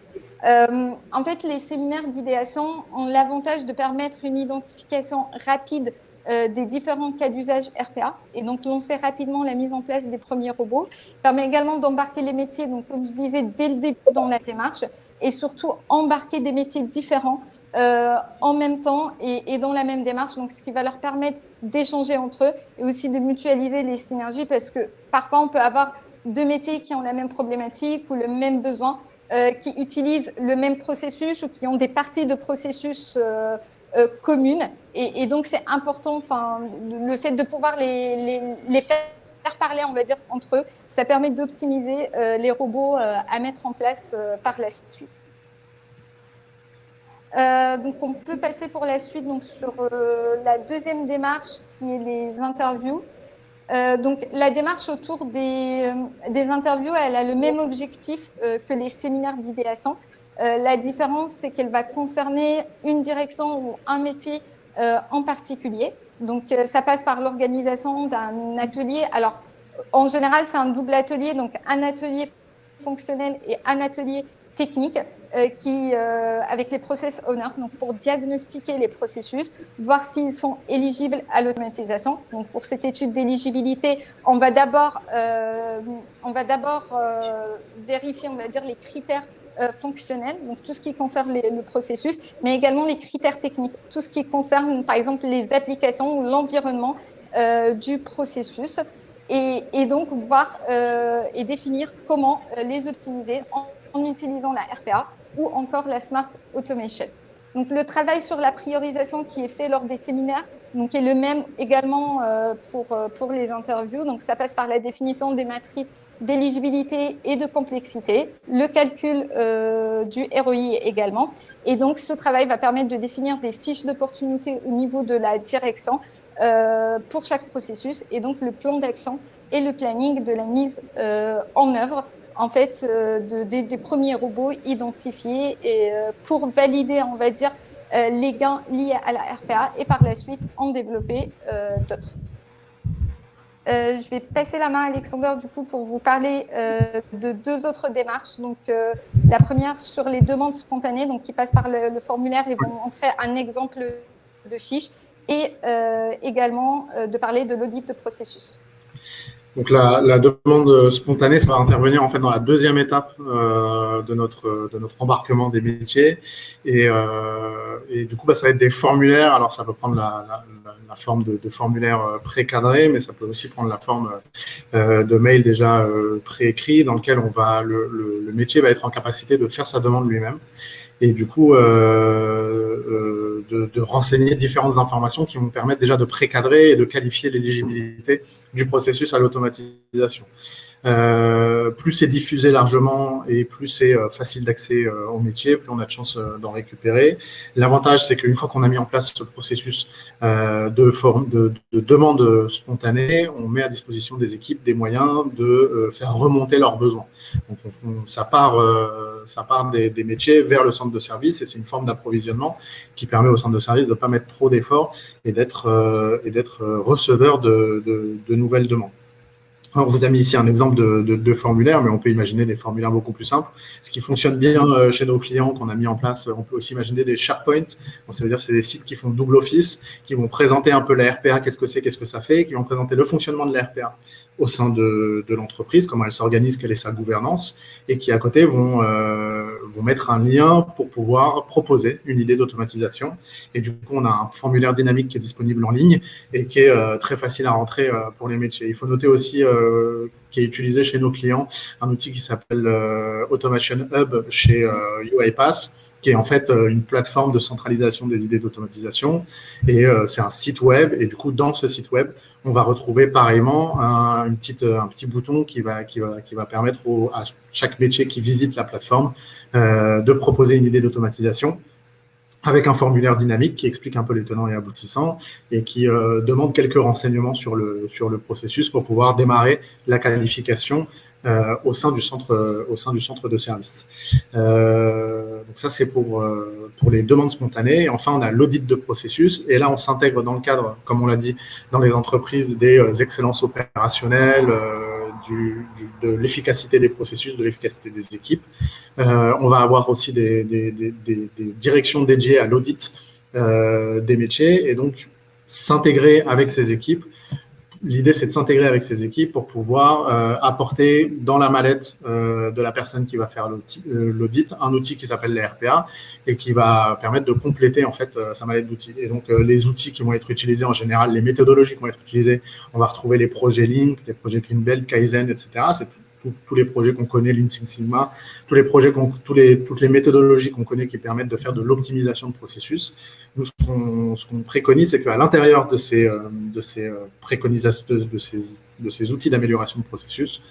Euh, en fait, les séminaires d'idéation ont l'avantage de permettre une identification rapide euh, des différents cas d'usage RPA et donc lancer rapidement la mise en place des premiers robots. permet également d'embarquer les métiers, donc comme je disais, dès le début dans la démarche et surtout embarquer des métiers différents euh, en même temps et, et, dans la même démarche, donc ce qui va leur permettre d'échanger entre eux et aussi de mutualiser les synergies parce que parfois on peut avoir deux métiers qui ont la même problématique ou le même besoin qui utilisent le même processus ou qui ont des parties de processus euh, euh, communes. Et, donc, c'est important, le fait de pouvoir les, les, faire parler, on va dire, entre eux. Ça permet d'optimiser les robots à mettre en place par la suite. donc, on peut passer pour la suite donc, sur la deuxième démarche qui est les interviews. Donc, la démarche autour des, des, interviews, elle a le même objectif que les séminaires d'idéation. la différence, c'est qu'elle va concerner une direction ou un métier en particulier. Donc, euh, ça passe par l'organisation d'un atelier. Alors, en général, c'est un double atelier, donc un atelier fonctionnel et un atelier technique euh, qui, euh, avec les process owners, donc pour diagnostiquer les processus, voir s'ils sont éligibles à l'automatisation. Donc, pour cette étude d'éligibilité, on va d'abord, on va d'abord vérifier, on va dire, les critères euh, fonctionnel, donc tout ce qui concerne le processus, mais également les critères techniques, tout ce qui concerne par exemple les applications ou l'environnement euh, du processus, et, donc voir euh, et définir comment les optimiser en, utilisant la RPA ou encore la Smart Automation. Donc le travail sur la priorisation qui est fait lors des séminaires donc est le même également pour, pour les interviews. Donc ça passe par la définition des matrices d'éligibilité et de complexité, le calcul euh, du ROI également. Et donc, ce travail va permettre de définir des fiches d'opportunité au niveau de la direction euh, pour chaque processus et donc le plan d'action et le planning de la mise euh, en œuvre en fait de, des premiers robots identifiés et pour valider, on va dire, les gains liés à la RPA et par la suite en développer d'autres. Euh, je vais passer la main à Alexander du coup pour vous parler euh, de deux autres démarches. Donc, euh, la première sur les demandes spontanées, donc qui passent par le, le formulaire et vont montrer un exemple de fiche, et également de parler de l'audit de processus. Donc la, la, demande spontanée, ça va intervenir en fait dans la deuxième étape euh, de, notre, de notre embarquement des métiers. Et, euh, et du coup, bah, ça va être des formulaires. Alors ça peut prendre la, la, la forme de, de formulaires euh, précadrés, mais ça peut aussi prendre la forme euh, de mail déjà euh, préécrit dans lequel on va, le, le, le, métier va être en capacité de faire sa demande lui-même et du coup euh, de, de, renseigner différentes informations qui vont permettre déjà de précadrer et de qualifier l'éligibilité du processus à l'automatisation. Euh, plus c'est diffusé largement et plus c'est euh, facile d'accès euh, au métier, plus on a de chances d'en récupérer. L'avantage, c'est qu'une fois qu'on a mis en place ce processus de, forme, de, de, demande spontanée, on met à disposition des équipes des moyens de faire remonter leurs besoins. Donc, on, ça part, ça part des, métiers vers le centre de service et c'est une forme d'approvisionnement qui permet au centre de service de ne pas mettre trop d'efforts et d'être d'être receveur de nouvelles demandes. On vous a mis ici un exemple de, de, de, formulaire, mais on peut imaginer des formulaires beaucoup plus simples. Ce qui fonctionne bien euh, chez nos clients qu'on a mis en place, on peut aussi imaginer des SharePoint. Bon, ça veut dire c'est des sites qui font double office, qui vont présenter un peu la RPA, qu'est-ce que c'est, qu'est-ce que ça fait, qui vont présenter le fonctionnement de la RPA au sein de, de l'entreprise, comment elle s'organise, quelle est sa gouvernance, et qui à côté vont, euh, vont mettre un lien pour pouvoir proposer une idée d'automatisation. Et du coup, on a un formulaire dynamique qui est disponible en ligne et qui est euh, très facile à rentrer euh, pour les métiers. Il faut noter aussi euh, qui est utilisé chez nos clients, un outil qui s'appelle euh, Automation Hub chez euh, UiPath, qui est en fait euh, une plateforme de centralisation des idées d'automatisation. Et c'est un site web. Et du coup, dans ce site web, on va retrouver pareillement un, petit bouton qui va, permettre à chaque métier qui visite la plateforme de proposer une idée d'automatisation avec un formulaire dynamique qui explique un peu les tenants et aboutissants et qui euh, demande quelques renseignements sur le, processus pour pouvoir démarrer la qualification euh, au, sein du centre, euh, au sein du centre de service. Euh, donc ça, c'est pour, euh, pour les demandes spontanées. Et enfin, on a l'audit de processus. Et là, on s'intègre dans le cadre, comme on l'a dit, dans les entreprises des euh, excellences opérationnelles, du, du, de l'efficacité des processus, de l'efficacité des équipes. on va avoir aussi des, des, des, des directions dédiées à l'audit des métiers et donc s'intégrer avec ces équipes L'idée, c'est de s'intégrer avec ces équipes pour pouvoir euh, apporter dans la mallette euh, de la personne qui va faire euh, l'audit un outil qui s'appelle les RPA et qui va permettre de compléter en fait euh, sa mallette d'outils. Et donc, euh, les outils qui vont être utilisés en général, les méthodologies qui vont être utilisées, on va retrouver les projets Link, les projets Greenbelt, Kaizen, etc. tous les projets qu'on connaît, Lean Sigma, tous les projets, tous les, toutes les méthodologies qu'on connaît qui permettent de faire de l'optimisation de processus. Nous, ce qu'on préconise, c'est qu'à l'intérieur de ces, euh, de euh, outils d'amélioration de processus,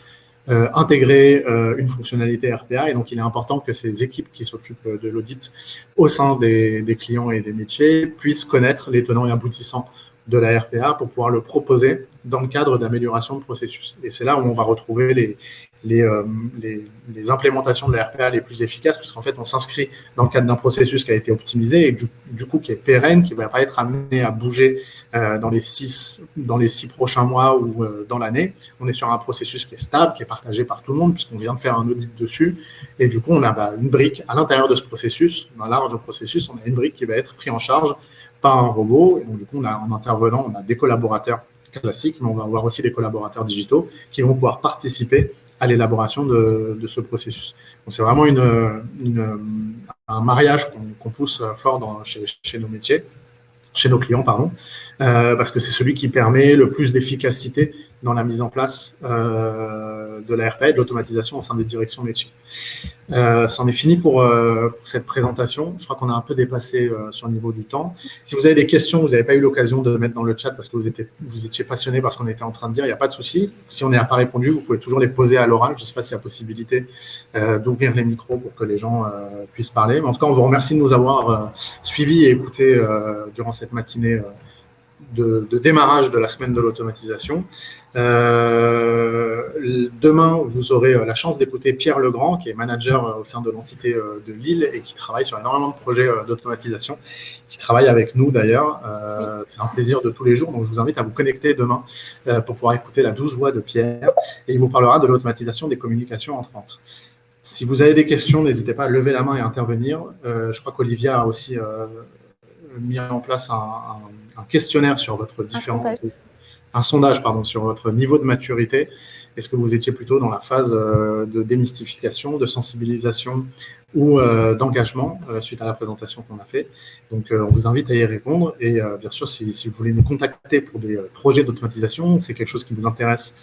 intégrer une fonctionnalité RPA. Et donc, il est important que ces équipes qui s'occupent de l'audit au sein des, clients et des métiers puissent connaître les tenants et aboutissants de la RPA pour pouvoir le proposer dans le cadre d'amélioration de processus. Et c'est là où on va retrouver les, les, euh, les, les, implémentations de la RPA les plus efficaces, puisqu'en fait, on s'inscrit dans le cadre d'un processus qui a été optimisé et du, du, coup qui est pérenne, qui ne va pas être amené à bouger euh, dans, les six, dans les six prochains mois ou euh, dans l'année. On est sur un processus qui est stable, qui est partagé par tout le monde, puisqu'on vient de faire un audit dessus. Et du coup, on a bah, une brique à l'intérieur de ce processus, un large processus, on a une brique qui va être prise en charge par un robot. Et donc, du coup, on a, en intervenant, on a des collaborateurs classiques, mais on va avoir aussi des collaborateurs digitaux qui vont pouvoir participer à l'élaboration de, de, ce processus. C'est vraiment une, un mariage qu'on pousse fort dans, chez, chez, nos métiers, chez nos clients, pardon, euh, parce que c'est celui qui permet le plus d'efficacité dans la mise en place euh, de la RPA et de l'automatisation au sein des directions métiers. Euh, C'en est fini pour, euh, pour, cette présentation. Je crois qu'on a un peu dépassé euh, sur le niveau du temps. Si vous avez des questions, vous n'avez pas eu l'occasion de mettre dans le chat parce que vous étiez, vous étiez passionné par ce qu'on était en train de dire, il n'y a pas de souci. Si on n'a pas répondu, vous pouvez toujours les poser à l'oral. Je ne sais pas s'il y a possibilité euh, d'ouvrir les micros pour que les gens puissent parler. Mais en tout cas, on vous remercie de nous avoir suivis et écoutés durant cette matinée de, de, démarrage de la semaine de l'automatisation. Euh, demain, vous aurez euh, la chance d'écouter Pierre Legrand, qui est manager euh, au sein de l'entité de Lille et qui travaille sur énormément de projets d'automatisation, qui travaille avec nous d'ailleurs. Euh, C'est un plaisir de tous les jours, donc je vous invite à vous connecter demain pour pouvoir écouter la douce voix de Pierre et il vous parlera de l'automatisation des communications entrantes. Si vous avez des questions, n'hésitez pas à lever la main et à intervenir. je crois qu'Olivia a aussi mis en place un, un un questionnaire sur votre différent, un sondage. un sondage pardon, sur votre niveau de maturité. Est-ce que vous étiez plutôt dans la phase euh, de démystification, de sensibilisation ou euh, d'engagement euh, suite à la présentation qu'on a fait? Donc, on vous invite à y répondre. Et bien sûr, si, si, vous voulez nous contacter pour des projets d'automatisation, c'est quelque chose qui vous intéresse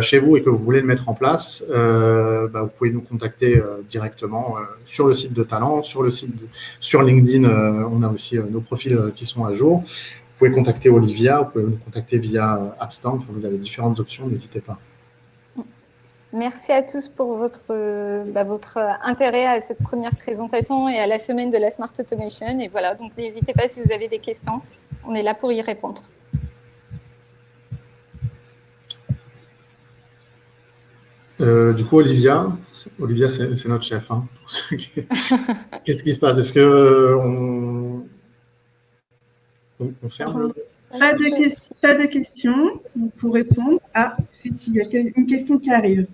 chez vous et que vous voulez le mettre en place, bah, vous pouvez nous contacter directement sur le site de Talent, sur le site sur LinkedIn. on a aussi nos profils qui sont à jour pouvez contacter Olivia, vous pouvez nous contacter via euh, AppStorm. Enfin, vous avez différentes options, n'hésitez pas. Merci à tous pour votre, euh, bah, votre intérêt à cette première présentation et à la semaine de la Smart Automation. Et voilà, donc n'hésitez pas si vous avez des questions, on est là pour y répondre. Euh, du coup, Olivia, Olivia, c'est notre chef. Hein, Qu'est-ce qui se passe? Est-ce que on, on ferme pas, de pas de questions pour répondre. Ah, si, si, il y a une question qui arrive.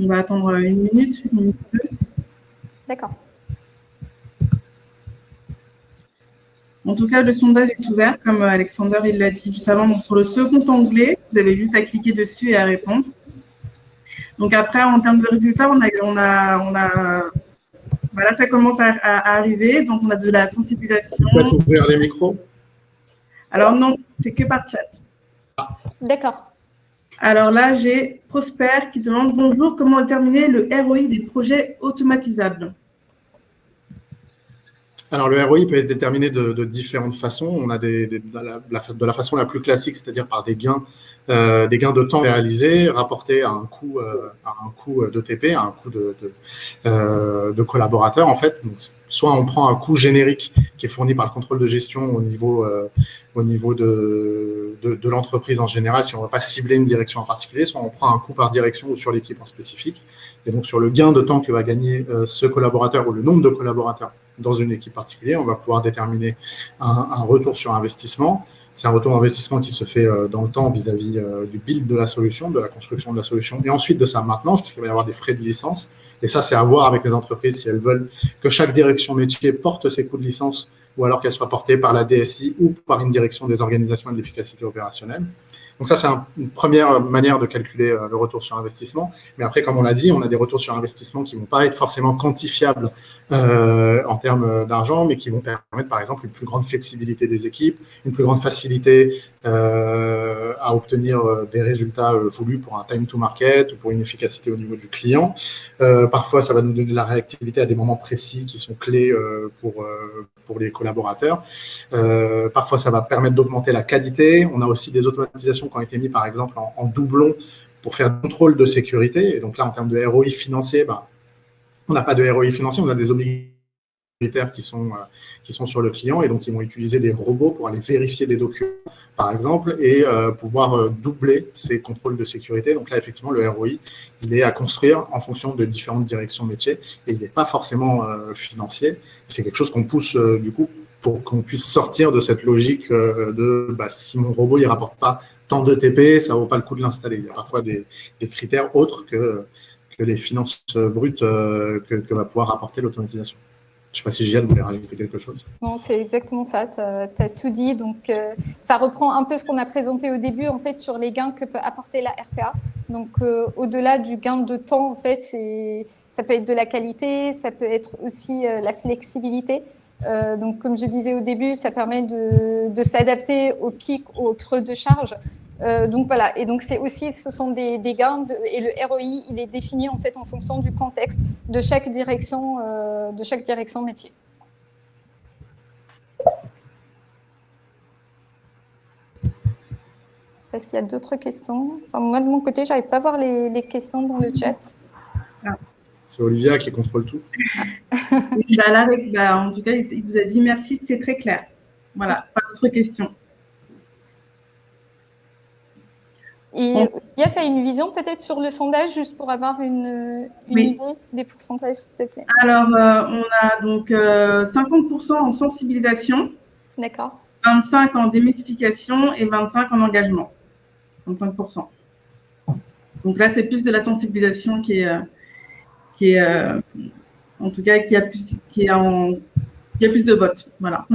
On va attendre une minute, une minute deux. D'accord. En tout cas, le sondage est ouvert, comme Alexander il l'a dit juste avant. Donc, sur le second onglet, vous avez juste à cliquer dessus et à répondre. Donc après, en termes de résultats, on a, on a, on a voilà, ça commence à, arriver. Donc, on a de la sensibilisation. Vous pouvez ouvrir les micros? Alors, non, c'est que par chat. Ah. D'accord. Alors là, j'ai Prosper qui demande Bonjour, comment déterminer le ROI des projets automatisables? Alors, le ROI peut être déterminé de, différentes façons. On a des, de, la, façon la plus classique, c'est-à-dire par des gains, euh, des gains de temps réalisés, rapportés à un coût, euh, à un coût d'ETP, à un coût de, de, euh, de collaborateurs, en fait. Donc, soit on prend un coût générique qui est fourni par le contrôle de gestion au niveau, euh, au niveau de, de, de l'entreprise en général, si on ne va pas cibler une direction en particulier, soit on prend un coût par direction ou sur l'équipe en spécifique. Et donc, sur le gain de temps que va gagner euh, ce collaborateur ou le nombre de collaborateurs dans une équipe particulière, on va pouvoir déterminer un, retour sur investissement. C'est un retour d'investissement qui se fait euh, dans le temps vis-à-vis -vis, du build de la solution, de la construction de la solution, et ensuite de sa maintenance, puisqu'il va y avoir des frais de licence. Et ça, c'est à voir avec les entreprises si elles veulent que chaque direction métier porte ses coûts de licence ou alors qu'elle soit portée par la DSI ou par une direction des organisations et de l'efficacité opérationnelle. Donc ça, c'est une première manière de calculer euh, le retour sur investissement. Mais après, comme on l'a dit, on a des retours sur investissement qui vont pas être forcément quantifiables euh, en termes d'argent, mais qui vont permettre, par exemple, une plus grande flexibilité des équipes, une plus grande facilité euh, à obtenir euh, des résultats euh, voulus pour un time to market ou pour une efficacité au niveau du client. Euh, parfois, ça va nous donner de la réactivité à des moments précis qui sont clés pour, les collaborateurs. Euh, parfois, ça va permettre d'augmenter la qualité. On a aussi des automatisations qui ont été mises, par exemple, en, doublon pour faire contrôle de sécurité. Et donc là, en termes de ROI financier, ben, on n'a pas de ROI financier, on a des obligations qui sont, euh, qui sont sur le client et donc ils vont utiliser des robots pour aller vérifier des documents, par exemple, et euh, pouvoir euh, doubler ces contrôles de sécurité. Donc là, effectivement, le ROI, il est à construire en fonction de différentes directions métiers et il n'est pas forcément financier. C'est quelque chose qu'on pousse du coup pour qu'on puisse sortir de cette logique de bah, si mon robot ne rapporte pas tant de TP, ça vaut pas le coup de l'installer. Il y a parfois des, critères autres que, que les finances brutes que, que va pouvoir apporter l'automatisation. Je ne sais pas si Gianne voulait rajouter quelque chose. Non, c'est exactement ça. Tu as, tout dit. Donc, euh, ça reprend un peu ce qu'on a présenté au début, en fait, sur les gains que peut apporter la RPA. Donc, euh, au-delà du gain de temps, en fait, ça peut être de la qualité, ça peut être aussi euh, la flexibilité. donc, comme je disais au début, ça permet de, de s'adapter au pic, au creux de charge. Euh, donc voilà, et donc c'est aussi, ce sont des, gains et le ROI, il est défini en fait en fonction du contexte de chaque direction, euh, de chaque direction métier. Je sais pas s'il y a d'autres questions. Enfin, moi de mon côté, j'arrive pas à voir les, questions dans le chat. C'est Olivia qui contrôle tout. Bah, en tout cas, il vous a dit merci, c'est très clair. Voilà, pas d'autres questions. Et tu as une vision peut-être sur le sondage, juste pour avoir une, idée des pourcentages, s'il te plaît? Alors, euh, on a donc 50% euh, en sensibilisation. D'accord. 25 en démystification et 25 en engagement. 25%. Donc là, c'est plus de la sensibilisation qui est, euh, qui est en tout cas, qui a plus, qui est en, qui a plus de votes. Voilà.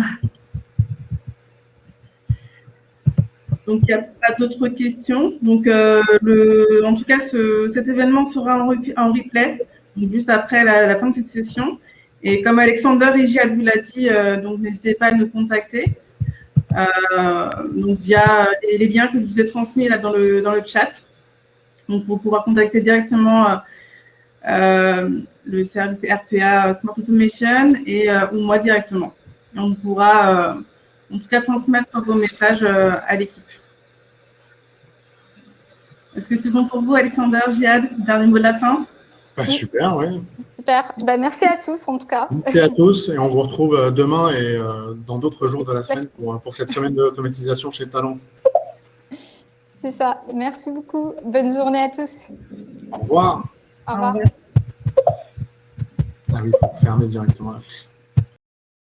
Donc, il n'y a pas d'autres questions. Donc, euh, en tout cas, ce, cet événement sera en, replay, juste après la, fin de cette session. Et comme Alexander Igiad vous l'a dit, euh, donc n'hésitez pas à nous contacter. Euh, via les, liens que je vous ai transmis là dans le, dans le chat. Donc, pour pouvoir contacter directement le service RPA Smart Automation et, ou moi directement. on pourra en tout cas transmettre vos messages euh, à l'équipe. Est-ce que c'est bon pour vous, Alexander, Jihad Dernier mot de la fin? Bah, Super, oui. Super. Bah, merci à tous, en tout cas. Merci à tous. Et on vous retrouve euh, demain et euh, dans d'autres jours de la semaine pour, pour cette semaine d'automatisation chez Talon. C'est ça. Merci beaucoup. Bonne journée à tous. Au revoir. Au revoir. Ah oui, il faut fermer directement la